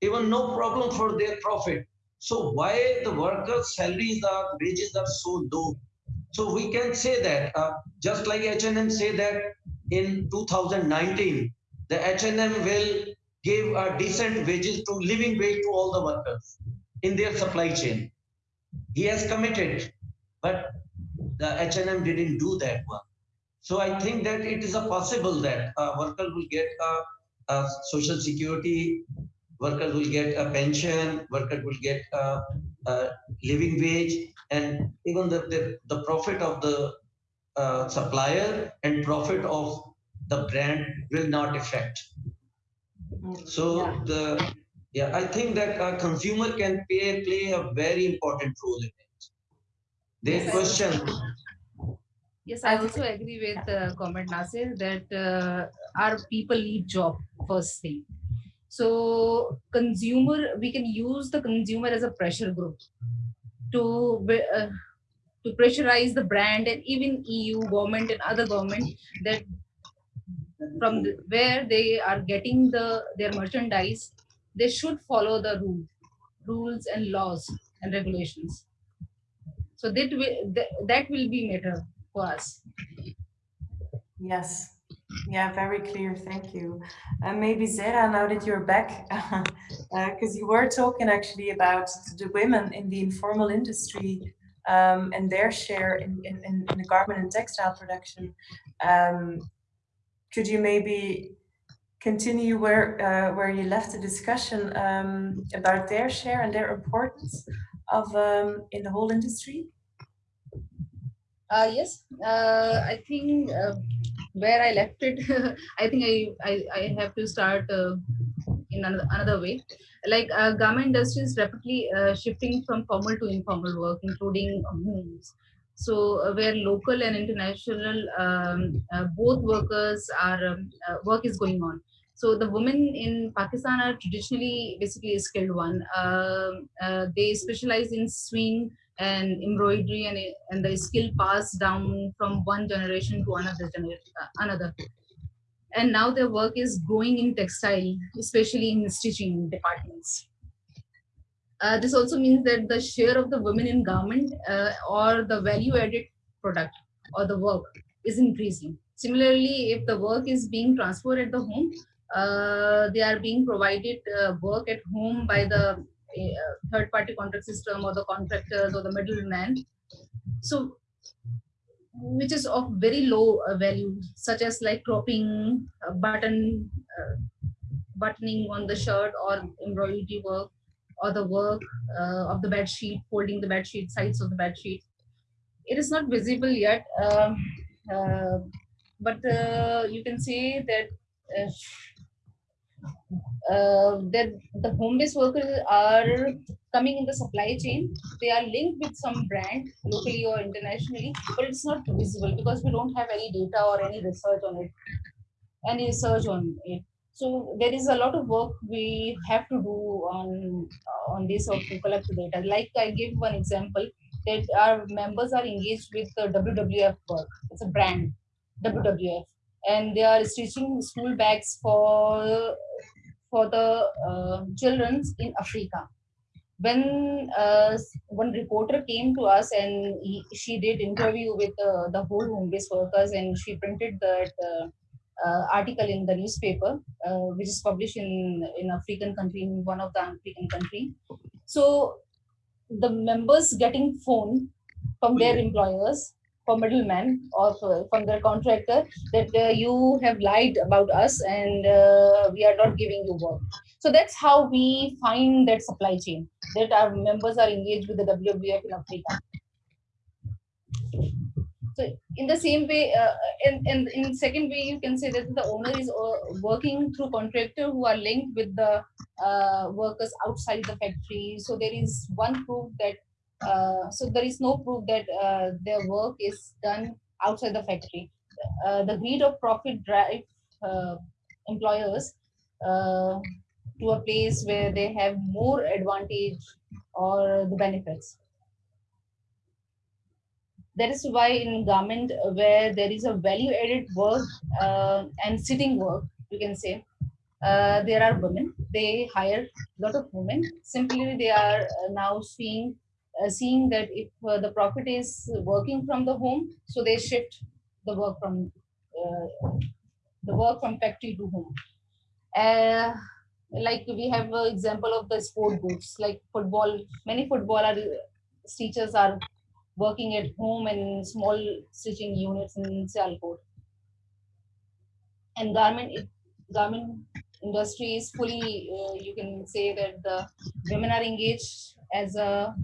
even no problem for their profit. So why the workers' salaries are wages are so low? So we can say that uh, just like H&M say that in 2019 the H&M will give a decent wages to living wage to all the workers in their supply chain. He has committed, but the H&M didn't do that one. So I think that it is a possible that a worker will get a, a social security, worker will get a pension, worker will get a, a living wage, and even the, the, the profit of the uh, supplier and profit of the brand will not affect. So Yeah. the yeah, I think that a consumer can play play a very important role in it. Their Yes. question Yes, I also agree with uh, comment Nasir that uh, our people need job first thing. So consumer, we can use the consumer as a pressure group to uh, to pressurize the brand and even EU government and other government that from the, where they are getting the their merchandise, they should follow the rule, rules and laws and regulations. So that will that, will be matter for us. Yes. Yeah, very clear. Thank you. And maybe Zehra, now that you're back, because you were talking actually about the women in the informal industry um, and their share in, in, in in the garment and textile production. Um, could you maybe continue where uh, where you left the discussion um, about their share and their importance of um, in the whole industry? Uh, yes, uh, I think uh, where I left it, I think I, I, I have to start uh, in another, another way. Like uh, garment industry is rapidly shifting from formal to informal work, including homes. So uh, where local and international um, uh, both workers are um, uh, work is going on. So the women in Pakistan are traditionally basically a skilled one. Um, uh, they specialize in swing and embroidery and, and the skill passed down from one generation to another generation uh, another. And now their work is growing in textile especially in stitching departments. Uh, this also means that the share of the women in garment uh, or the value added product or the work is increasing. Similarly if the work is being transferred at the home they are being provided uh, work at home by the uh, third party contract system or the contractors or the middleman. So which is of very low uh, value such as like cropping uh, button uh, buttoning on the shirt or embroidery work or the work uh, of the bed sheet folding the bed sheet sides of the bed sheet. It is not visible yet um, uh, but uh, you can say that uh, that the home-based workers are coming in the supply chain. They are linked with some brand locally or internationally, but it's not visible because we don't have any data or any research on it, any research on it. So there is a lot of work we have to do on on this or to collect the data. Like I give one example that our members are engaged with the WWF work. It's a brand, WWF, and they are stitching school bags for for the uh, children in Africa. When uh, one reporter came to us and he, she did interview with uh, the whole home-based workers and she printed that uh, uh, article in the newspaper, uh, which is published in in African country, in one of the African country. So the members getting phone from their employers for middleman or from their contractor that uh, you have lied about us and uh, we are not giving you work. So that's how we find that supply chain that our members are engaged with the wwf in africa. So in the same way uh, in, in in second way you can say that the owner is uh, working through contractor who are linked with the uh, workers outside the factory. So there is one proof that Uh, so there is no proof that uh, their work is done outside the factory. Uh, the greed of profit drive uh, employers uh, to a place where they have more advantage or the benefits. That is why in garment where there is a value added work and sitting work, you can say, there are women. They hire a lot of women. Simply, they are now seeing seeing that if uh, the profit is working from the home, so they shift the work from uh, the work from factory to home. Uh, like we have an example of the sport boots, like football. Many footballer teachers are working at home in small stitching units in Sialkot. And garment garment industry is fully, uh, you can say that the women are engaged as a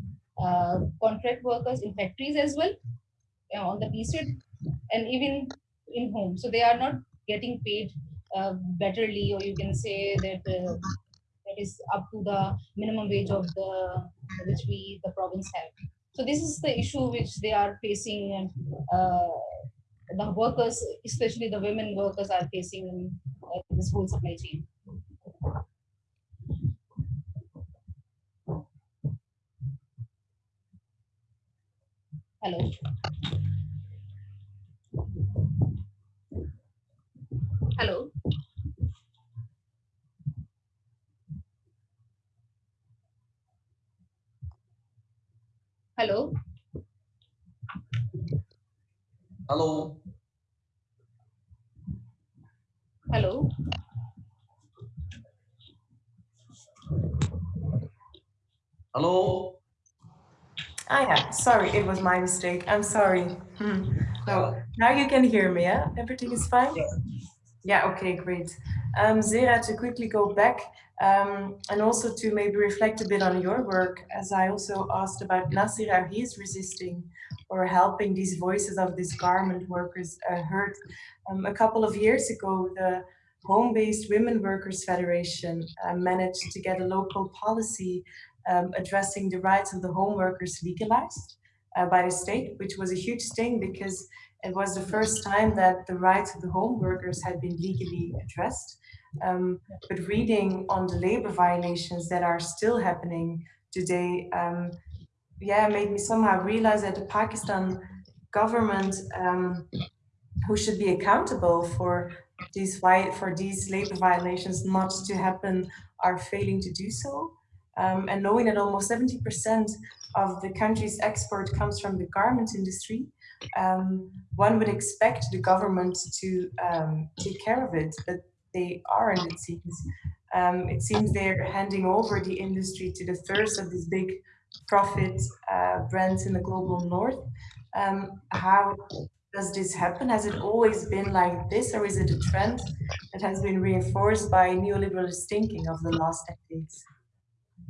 uh, contract workers in factories as well know, on the piece and even in home. So they are not getting paid uh, betterly, or you can say that uh, that is up to the minimum wage of the which we the province have. So this is the issue which they are facing, and uh, the workers, especially the women workers, are facing in uh, this whole supply chain. Hello. Hello. Hello. Hello. Hello. Hello. Ah, yeah. Sorry, it was my mistake. I'm sorry. Hmm. No, now you can hear me, yeah? Everything is fine? Yeah, okay, great. Um, Zehra, to quickly go back um, and also to maybe reflect a bit on your work, as I also asked about Nasir, how he's resisting or helping these voices of these garment workers uh, heard. Um, a couple of years ago, the Home-Based Women Workers Federation uh, managed to get a local policy um, addressing the rights of the home workers legalized uh, by the state, which was a huge thing because it was the first time that the rights of the home workers had been legally addressed. Um, but reading on the labor violations that are still happening today, um, yeah, made me somehow realize that the Pakistan government, um, who should be accountable for these for these labor violations not to happen, are failing to do so. Um, and knowing that almost 70% of the country's export comes from the garment industry, um, one would expect the government to um, take care of it, but they aren't, it seems. Um, it seems they're handing over the industry to the thirst of these big profit uh, brands in the global north. Um, how does this happen? Has it always been like this, or is it a trend that has been reinforced by neoliberalist thinking of the last decades?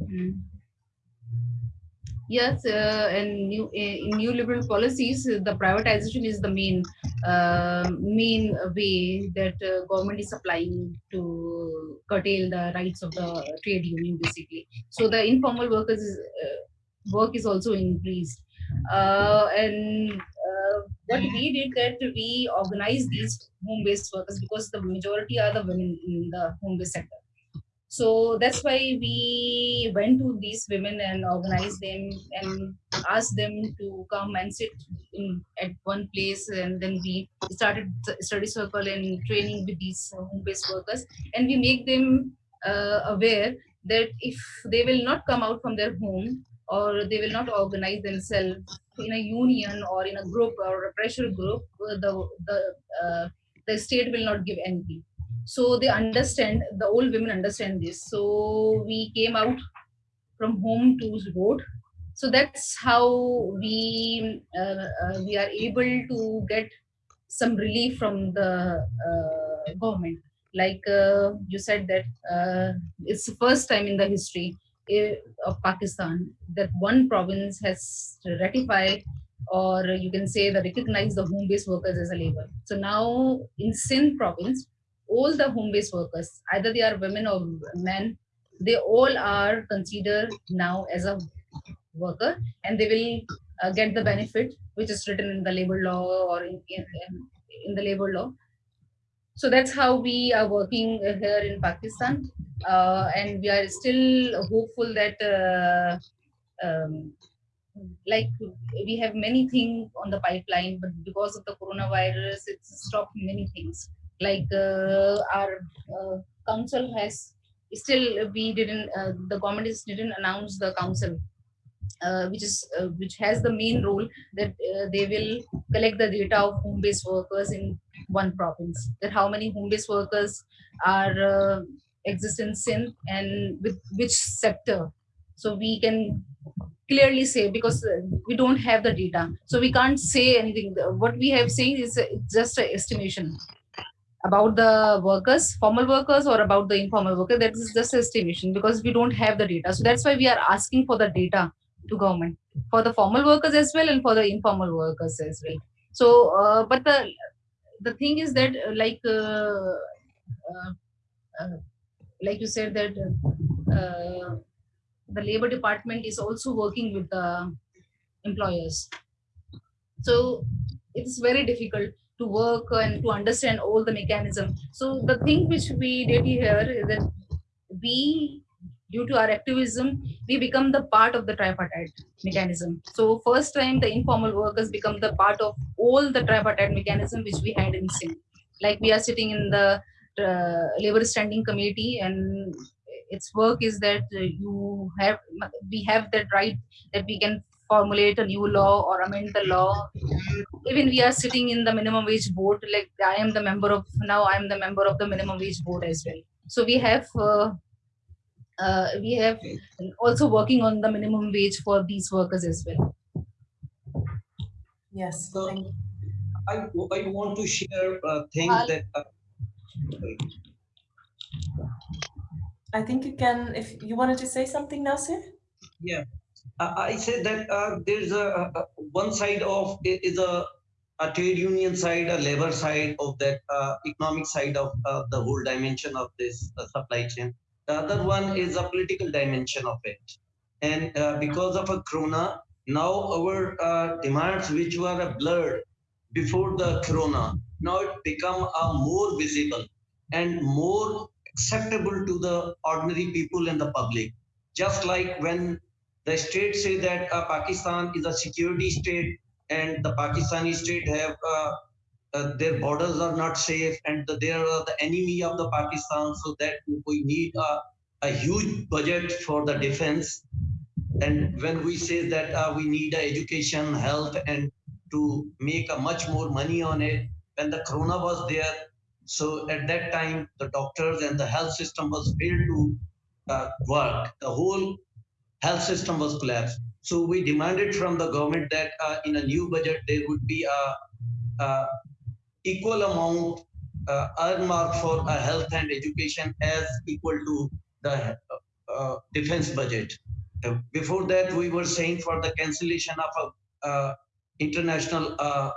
Mm. Yes, uh, and new in new liberal policies, the privatization is the main uh, main way that uh, government is applying to curtail the rights of the trade union, basically. So the informal workers uh, work is also increased, uh, and uh, what we did that we organized these home-based workers because the majority are the women in the home-based sector so that's why we went to these women and organized them and asked them to come and sit in at one place. And then we started study circle and training with these home-based workers. And we make them uh, aware that if they will not come out from their home or they will not organize themselves in a union or in a group or a pressure group the the uh, the state will not give anything so they understand the old women understand this. So we came out from home to vote so that's how we uh, uh, we are able to get some relief from the uh, government. Like uh, you said that uh, it's the first time in the history eh, of pakistan that one province has ratified or you can say that recognize the home-based workers as a labor. So now in sindh province all the home-based workers, either they are women or men, they all are considered now as a worker and they will uh, get the benefit which is written in the labor law or in, in, in the labor law. So that's how we are working here in pakistan uh, and we are still hopeful that uh, um, like we have many things on the pipeline but because of the coronavirus it's stopped many things like uh, our uh, council has still we didn't uh, the government is didn't announce the council uh, which is uh, which has the main role that uh, they will collect the data of home-based workers in one province. That how many home-based workers are exist in and with which sector. So we can clearly say because we don't have the data. So we can't say anything. What we have saying is just an estimation about the workers formal workers or about the informal worker that is just estimation because we don't have the data. So that's why we are asking for the data to government for the formal workers as well and for the informal workers as well. So uh, but the the thing is that uh, like uh, uh, uh, like you said that uh, the labor department is also working with the employers. So it's very difficult to work and to understand all the mechanism so the thing which we did here is that we due to our activism we become the part of the tripartite mechanism so first time the informal workers become the part of all the tripartite mechanism which we had in Sindh. like we are sitting in the uh, labor standing committee and its work is that you have we have that right that we can formulate a new law or amend the law even we are sitting in the minimum wage board like i am the member of now i am the member of the minimum wage board as well so we have uh, uh, we have also working on the minimum wage for these workers as well Yes, So- thank you. I, I want to share uh, things Al- that uh, I think you can, if you wanted to say something, Nasir? Yeah, I I say that uh, there's a, a- a- one side of is a, a trade union side, a labor side of that uh, economic side of uh, the whole dimension of this uh, supply chain. The other one is a political dimension of it. And uh, because of a corona, now our uh, demands which were blurred before the corona, now it become uh, more visible and more acceptable to the ordinary people and the public. Just like when the state say that Pakistan is a security state and the Pakistani state have uh, uh, their borders are not safe and the, they are the enemy of the Pakistan so that we need a, a huge budget for the defense and when we say that uh, we need education health and to make a much more money on it when the corona was there so at that time the doctors and the health system was failed to uh, work the whole health system was collapsed. So we demanded from the government that uh, in a new budget there would be a, a equal amount uh, earmarked for health and education as equal to the uh, uh, defense budget. Uh, before that, we were saying for the cancellation of a, uh, international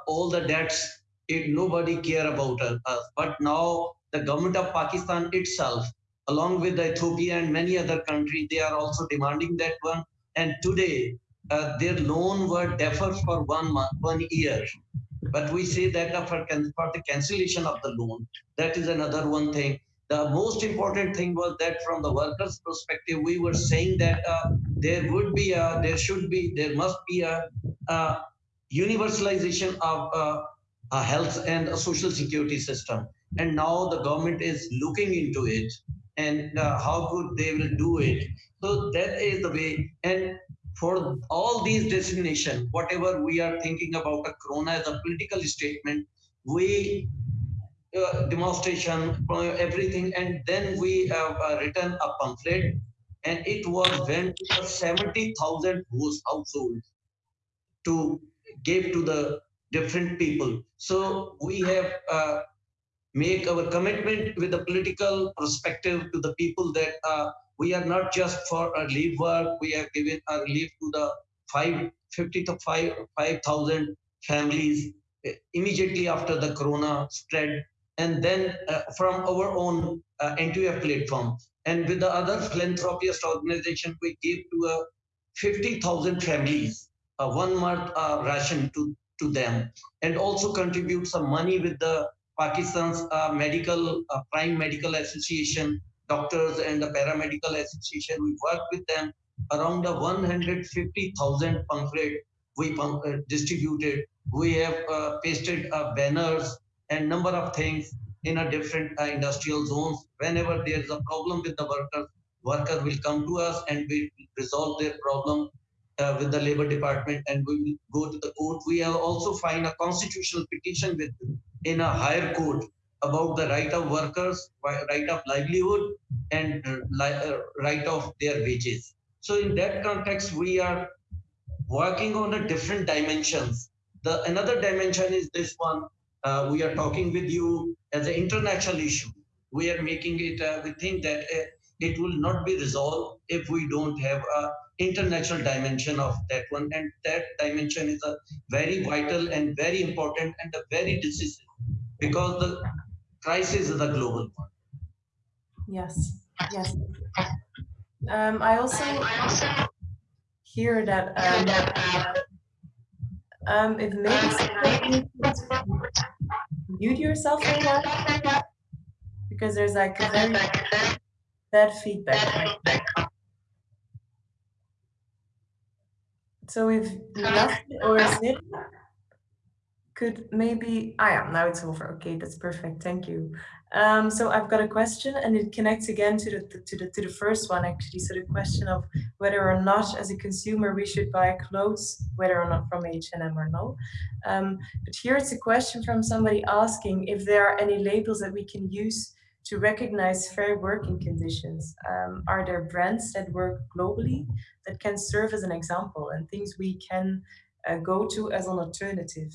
all the debts, it nobody care about us. But now the government of Pakistan itself along with Ethiopia and many other countries, they are also demanding that one. And today, uh, their loan were deferred for one month, one year. But we say that for, for the cancellation of the loan, that is another one thing. The most important thing was that from the workers' perspective, we were saying that uh, there would be a, there should be, there must be a, a universalization of uh, a health and a social security system. And now the government is looking into it and uh, how good they will do it. So that is the way. And for all these designation, whatever we are thinking about a corona as a political statement, we uh, demonstration, uh, everything, and then we have uh, written a pamphlet, and it was went to 70,000 households to give to the different people. So we have uh, make our commitment with the political perspective to the people that uh, we are not just for a relief work, we have given a relief to the five, 50 to 5 5,000 families uh, immediately after the corona spread. And then uh, from our own uh, NTF platform. And with the other philanthropist organization, we give to a 50,000 families uh, one month uh, ration to, to them and also contribute some money with the Pakistan's uh, medical, uh, prime medical association, doctors and the paramedical association. We work with them around the 150,000 pamphlet we uh, distributed. We have uh, pasted banners and number of things in a different industrial zones. Whenever there is a problem with the workers, worker will come to us and we resolve their problem uh, with the labor department and we will go to the court. We have also filed a constitutional petition with in a higher court about the right of workers, right of livelihood, and uh, right of their wages. So in that context, we are working on the different dimensions. The another dimension is this one. Uh, we are talking with you as an international issue. We are making it. Uh, we think that uh, it will not be resolved if we don't have a international dimension of that one and that dimension is a very vital and very important and a very decisive because the crisis is a global one. Yes yes. Um, i also hear that um, um, if maybe mute yourself a because there's like a very bad feedback. So if nothing or is it could maybe, I am, now it's over. Okay, that's perfect. Thank you. Um, so I've got a question and it connects again to the, to the, to the first one actually. So the question of whether or not as a consumer we should buy clothes, whether or not from H&M or no. Um, but here it's a question from somebody asking if there are any labels that we can use to recognize fair working conditions? Um, are there brands that work globally that can serve as an example and things we can uh, go to as an alternative?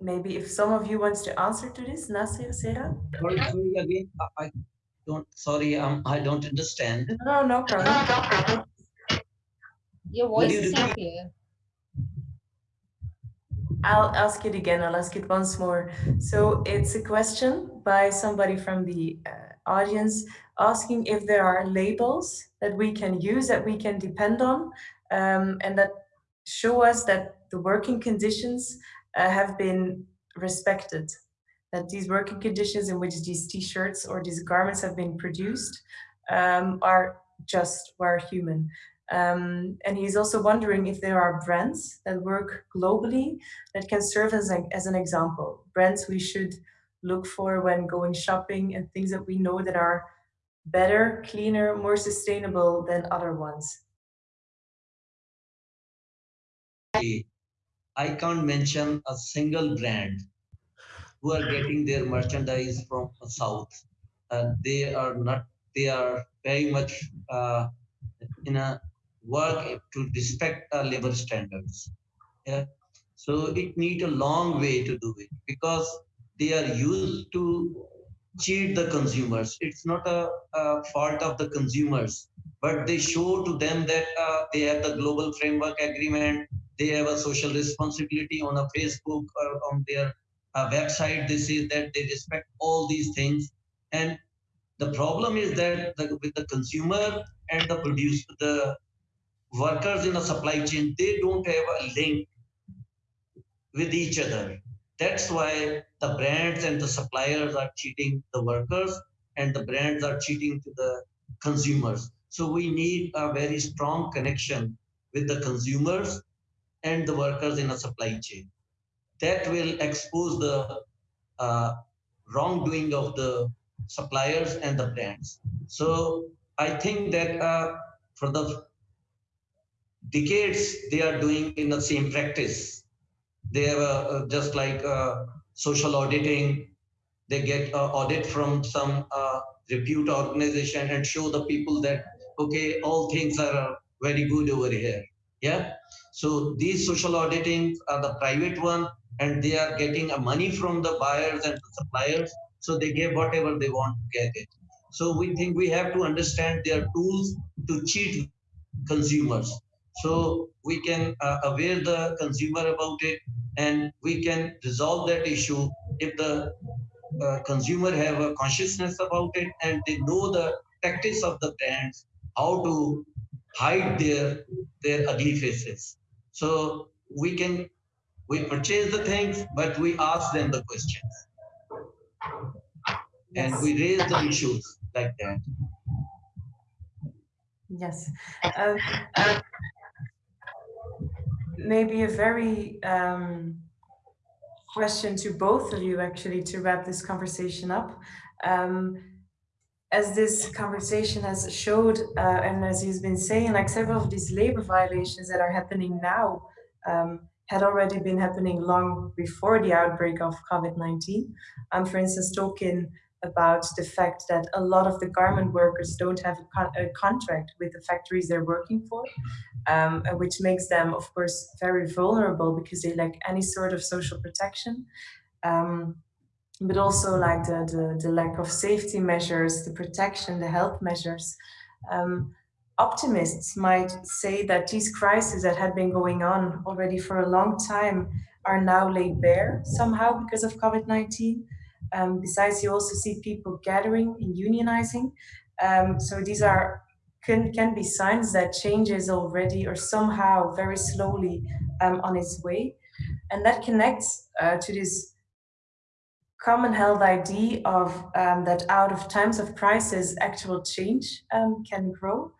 Maybe if some of you wants to answer to this, Nasir, Zehra? Sorry, sorry again. I don't, sorry, um, I don't understand. No, no problem. Your voice is not clear. I'll ask it again. I'll ask it once more. So it's a question by somebody from the uh, audience asking if there are labels that we can use, that we can depend on, um, and that show us that the working conditions uh, have been respected, that these working conditions in which these t-shirts or these garments have been produced um, are just, were human. Um, and he's also wondering if there are brands that work globally that can serve as, a, as an example. Brands we should look for when going shopping and things that we know that are better, cleaner, more sustainable than other ones. I can't mention a single brand who are getting their merchandise from the south. Uh, they are not, they are very much uh, in a work to respect our labor standards. Yeah. So it need a long way to do it because they are used to cheat the consumers. It's not a, a fault of the consumers, but they show to them that uh, they have the global framework agreement. They have a social responsibility on a Facebook or on their uh, website. They say that they respect all these things. And the problem is that the, with the consumer and the producer, the workers in the supply chain, they don't have a link with each other. That's why the brands and the suppliers are cheating the workers and the brands are cheating to the consumers. So we need a very strong connection with the consumers and the workers in a supply chain. That will expose the uh, wrongdoing of the suppliers and the brands. So I think that uh, for the decades they are doing in the same practice. They have uh, just like uh, social auditing. They get uh, audit from some uh, repute organization and show the people that okay, all things are uh, very good over here. Yeah. So these social auditing are the private one, and they are getting a money from the buyers and the suppliers. So they get whatever they want to get it. So we think we have to understand their tools to cheat consumers so we can uh, aware the consumer about it and we can resolve that issue if the uh, consumer have a consciousness about it and they know the tactics of the brands, how to hide their their ugly faces. So we can we purchase the things, but we ask them the questions. And we raise the issues like that. Yes. Um, uh, maybe a very um, question to both of you, actually, to wrap this conversation up. Um, as this conversation has showed, uh, and as he's been saying, like several of these labor violations that are happening now um, had already been happening long before the outbreak of COVID-19. I'm, for instance, talking about the fact that a lot of the garment workers don't have a, con- a contract with the factories they're working for, um, which makes them, of course, very vulnerable because they lack any sort of social protection. Um, but also like the, the, the lack of safety measures, the protection, the health measures. Um, optimists might say that these crises that had been going on already for a long time are now laid bare somehow because of COVID-19. Um, besides, you also see people gathering and unionizing. Um, so these are can, can be signs that change is already or somehow very slowly um, on its way. And that connects uh, to this common held idea of um, that out of times of crisis, actual change um, can grow.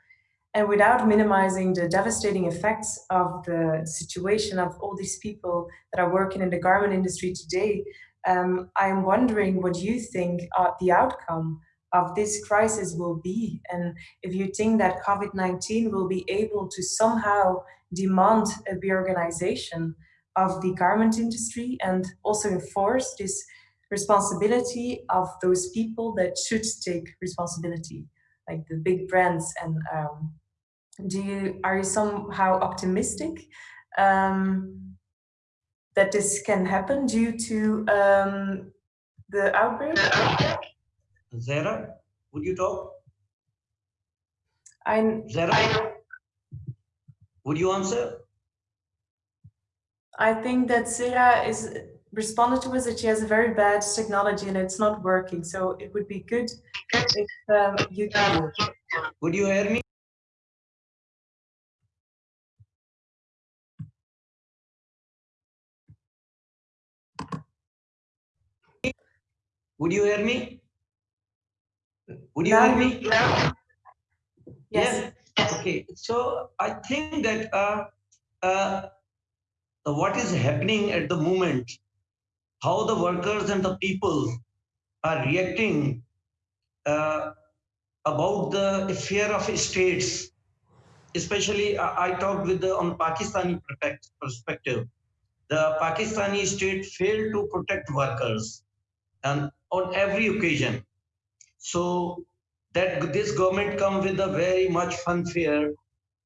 And without minimizing the devastating effects of the situation of all these people that are working in the garment industry today, um, I'm wondering what you think uh, the outcome of this crisis will be. And if you think that COVID 19 will be able to somehow demand a reorganization of the garment industry and also enforce this responsibility of those people that should take responsibility, like the big brands. And um, do you are you somehow optimistic um, that this can happen due to um, the outbreak? Zehra, would you talk? I Zehra, would you answer? I think that Sarah is responded to us that she has a very bad technology and it's not working. So it would be good if um, you can. Would you hear me? Would you hear me? Would you hear me? Yes. Okay. So I think that uh, uh, what is happening at the moment, how the workers and the people are reacting uh, about the affair of states, especially I, I talked with the on Pakistani perspective. The Pakistani state failed to protect workers and on every occasion. So that this government come with a very much funfair,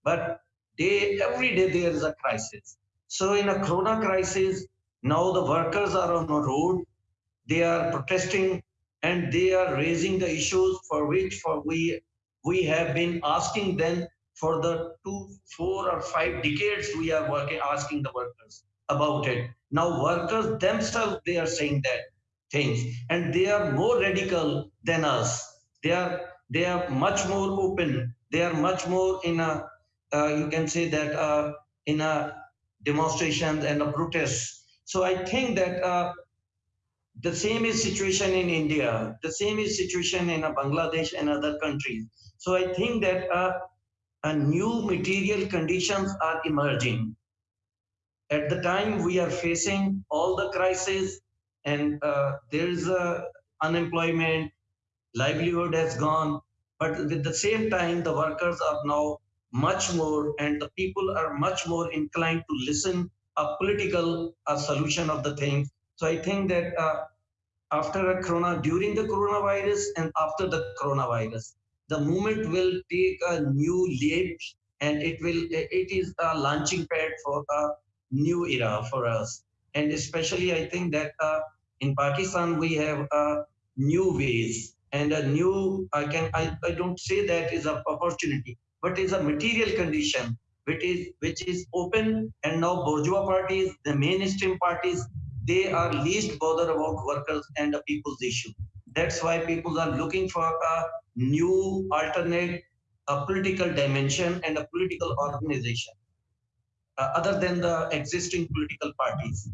but day every day there is a crisis. So in a corona crisis, now the workers are on the road, they are protesting and they are raising the issues for which for we we have been asking them for the two, four or five decades we are working asking the workers about it. Now workers themselves they are saying that things and they are more radical than us. They are they are much more open. They are much more in a uh, you can say that uh, in a demonstration and a protest. So I think that uh, the same is situation in India. The same is situation in uh, Bangladesh and other countries. So I think that uh, a new material conditions are emerging. At the time we are facing all the crises and uh, there is a unemployment, livelihood has gone, but with the same time the workers are now much more and the people are much more inclined to listen a political a solution of the thing. So I think that uh, after a corona, during the coronavirus and after the coronavirus, the movement will take a new leap and it will it is a launching pad for a new era for us. And especially I think that uh, in Pakistan we have uh, new ways and a new I can I, I don't say that is a opportunity, but is a material condition which is which is open and now bourgeois parties, the mainstream parties, they are least bothered about workers and the people's issue. That's why people are looking for a new alternate a political dimension and a political organization, uh, other than the existing political parties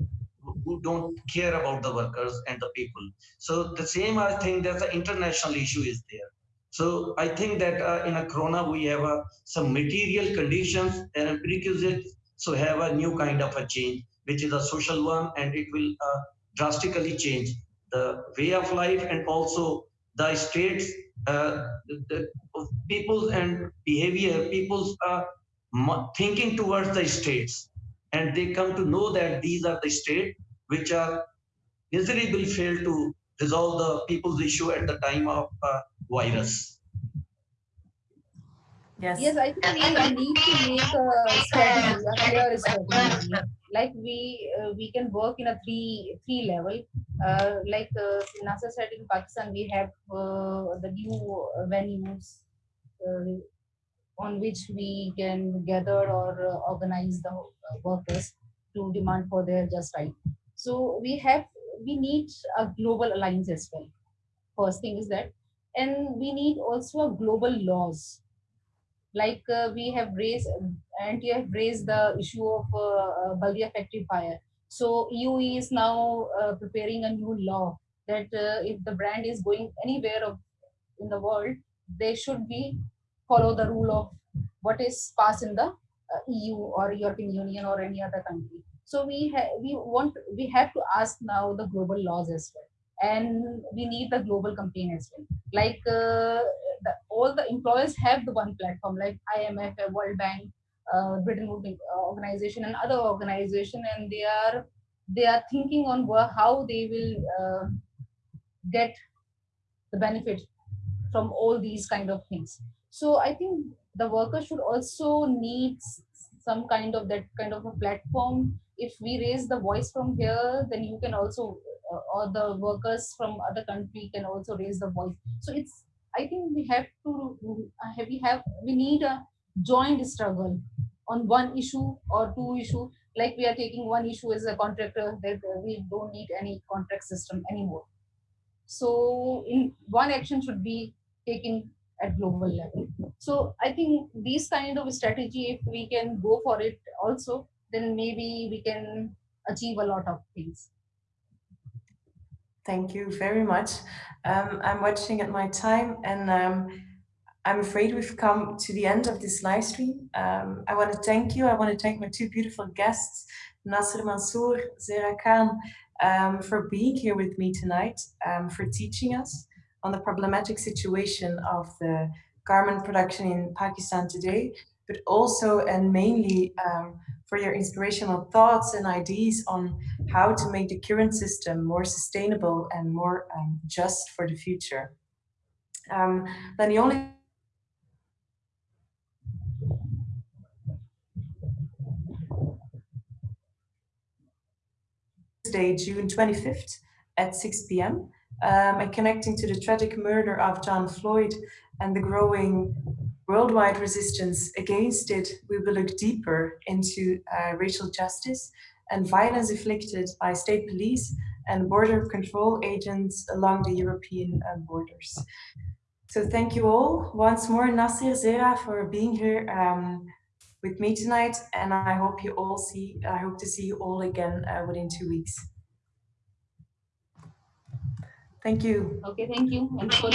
who don't care about the workers and the people. So the same, I think there's an international issue is there. So I think that uh, in a corona, we have uh, some material conditions and prerequisites so have a new kind of a change, which is a social one, and it will uh, drastically change the way of life and also the states, uh, the, the people's and behavior, people's uh, thinking towards the states. And they come to know that these are the states which are miserably failed to resolve the people's issue at the time of uh, virus. Yes. Yes, I think we need to make a strategy, a clear strategy. Like we uh, we can work in a three three level. Uh, like uh, Nasir said in Pakistan, we have uh, the new venues uh, on which we can gather or uh, organize the uh, workers to demand for their just right. So we have we need a global alliance as well. First thing is that, and we need also a global laws like uh, we have raised and you have raised the issue of uh, uh Baldia factory fire. So EU is now uh, preparing a new law that uh, if the brand is going anywhere of, in the world, they should be follow the rule of what is passed in the uh, EU or European Union or any other country. So we we want we have to ask now the global laws as well and we need the global campaign as well. Like uh, the, all the employers have the one platform like imf world bank uh, britain uh, organization and other organization and they are they are thinking on how they will uh, get the benefit from all these kind of things. So i think the worker should also need some kind of that kind of a platform. If we raise the voice from here then you can also or the workers from other country can also raise the voice. So it's i think we have to uh, we have we need a joint struggle on one issue or two issue. Like we are taking one issue as a contractor that we don't need any contract system anymore. So in one action should be taken at global level. So i think these kind of strategy if we can go for it also then maybe we can achieve a lot of things Thank you very much. Um, I'm watching at my time and um, I'm afraid we've come to the end of this live stream. Um, I want to thank you. I want to thank my two beautiful guests, Nasir Mansoor, Zehra Khan, um, for being here with me tonight, um, for teaching us on the problematic situation of the garment production in Pakistan today, but also and mainly um, for your inspirational thoughts and ideas on how to make the current system more sustainable and more um, just for the future. Um, then the only Thursday, June 25th at 6 p.m. Um, and connecting to the tragic murder of John Floyd and the growing worldwide resistance against it, we will look deeper into uh, racial justice and violence inflicted by state police and border control agents along the European uh, borders. So thank you all once more, Nasir, Zehra, for being here um, with me tonight. And I hope you all see, I hope to see you all again uh, within two weeks. Thank you. Okay, thank you.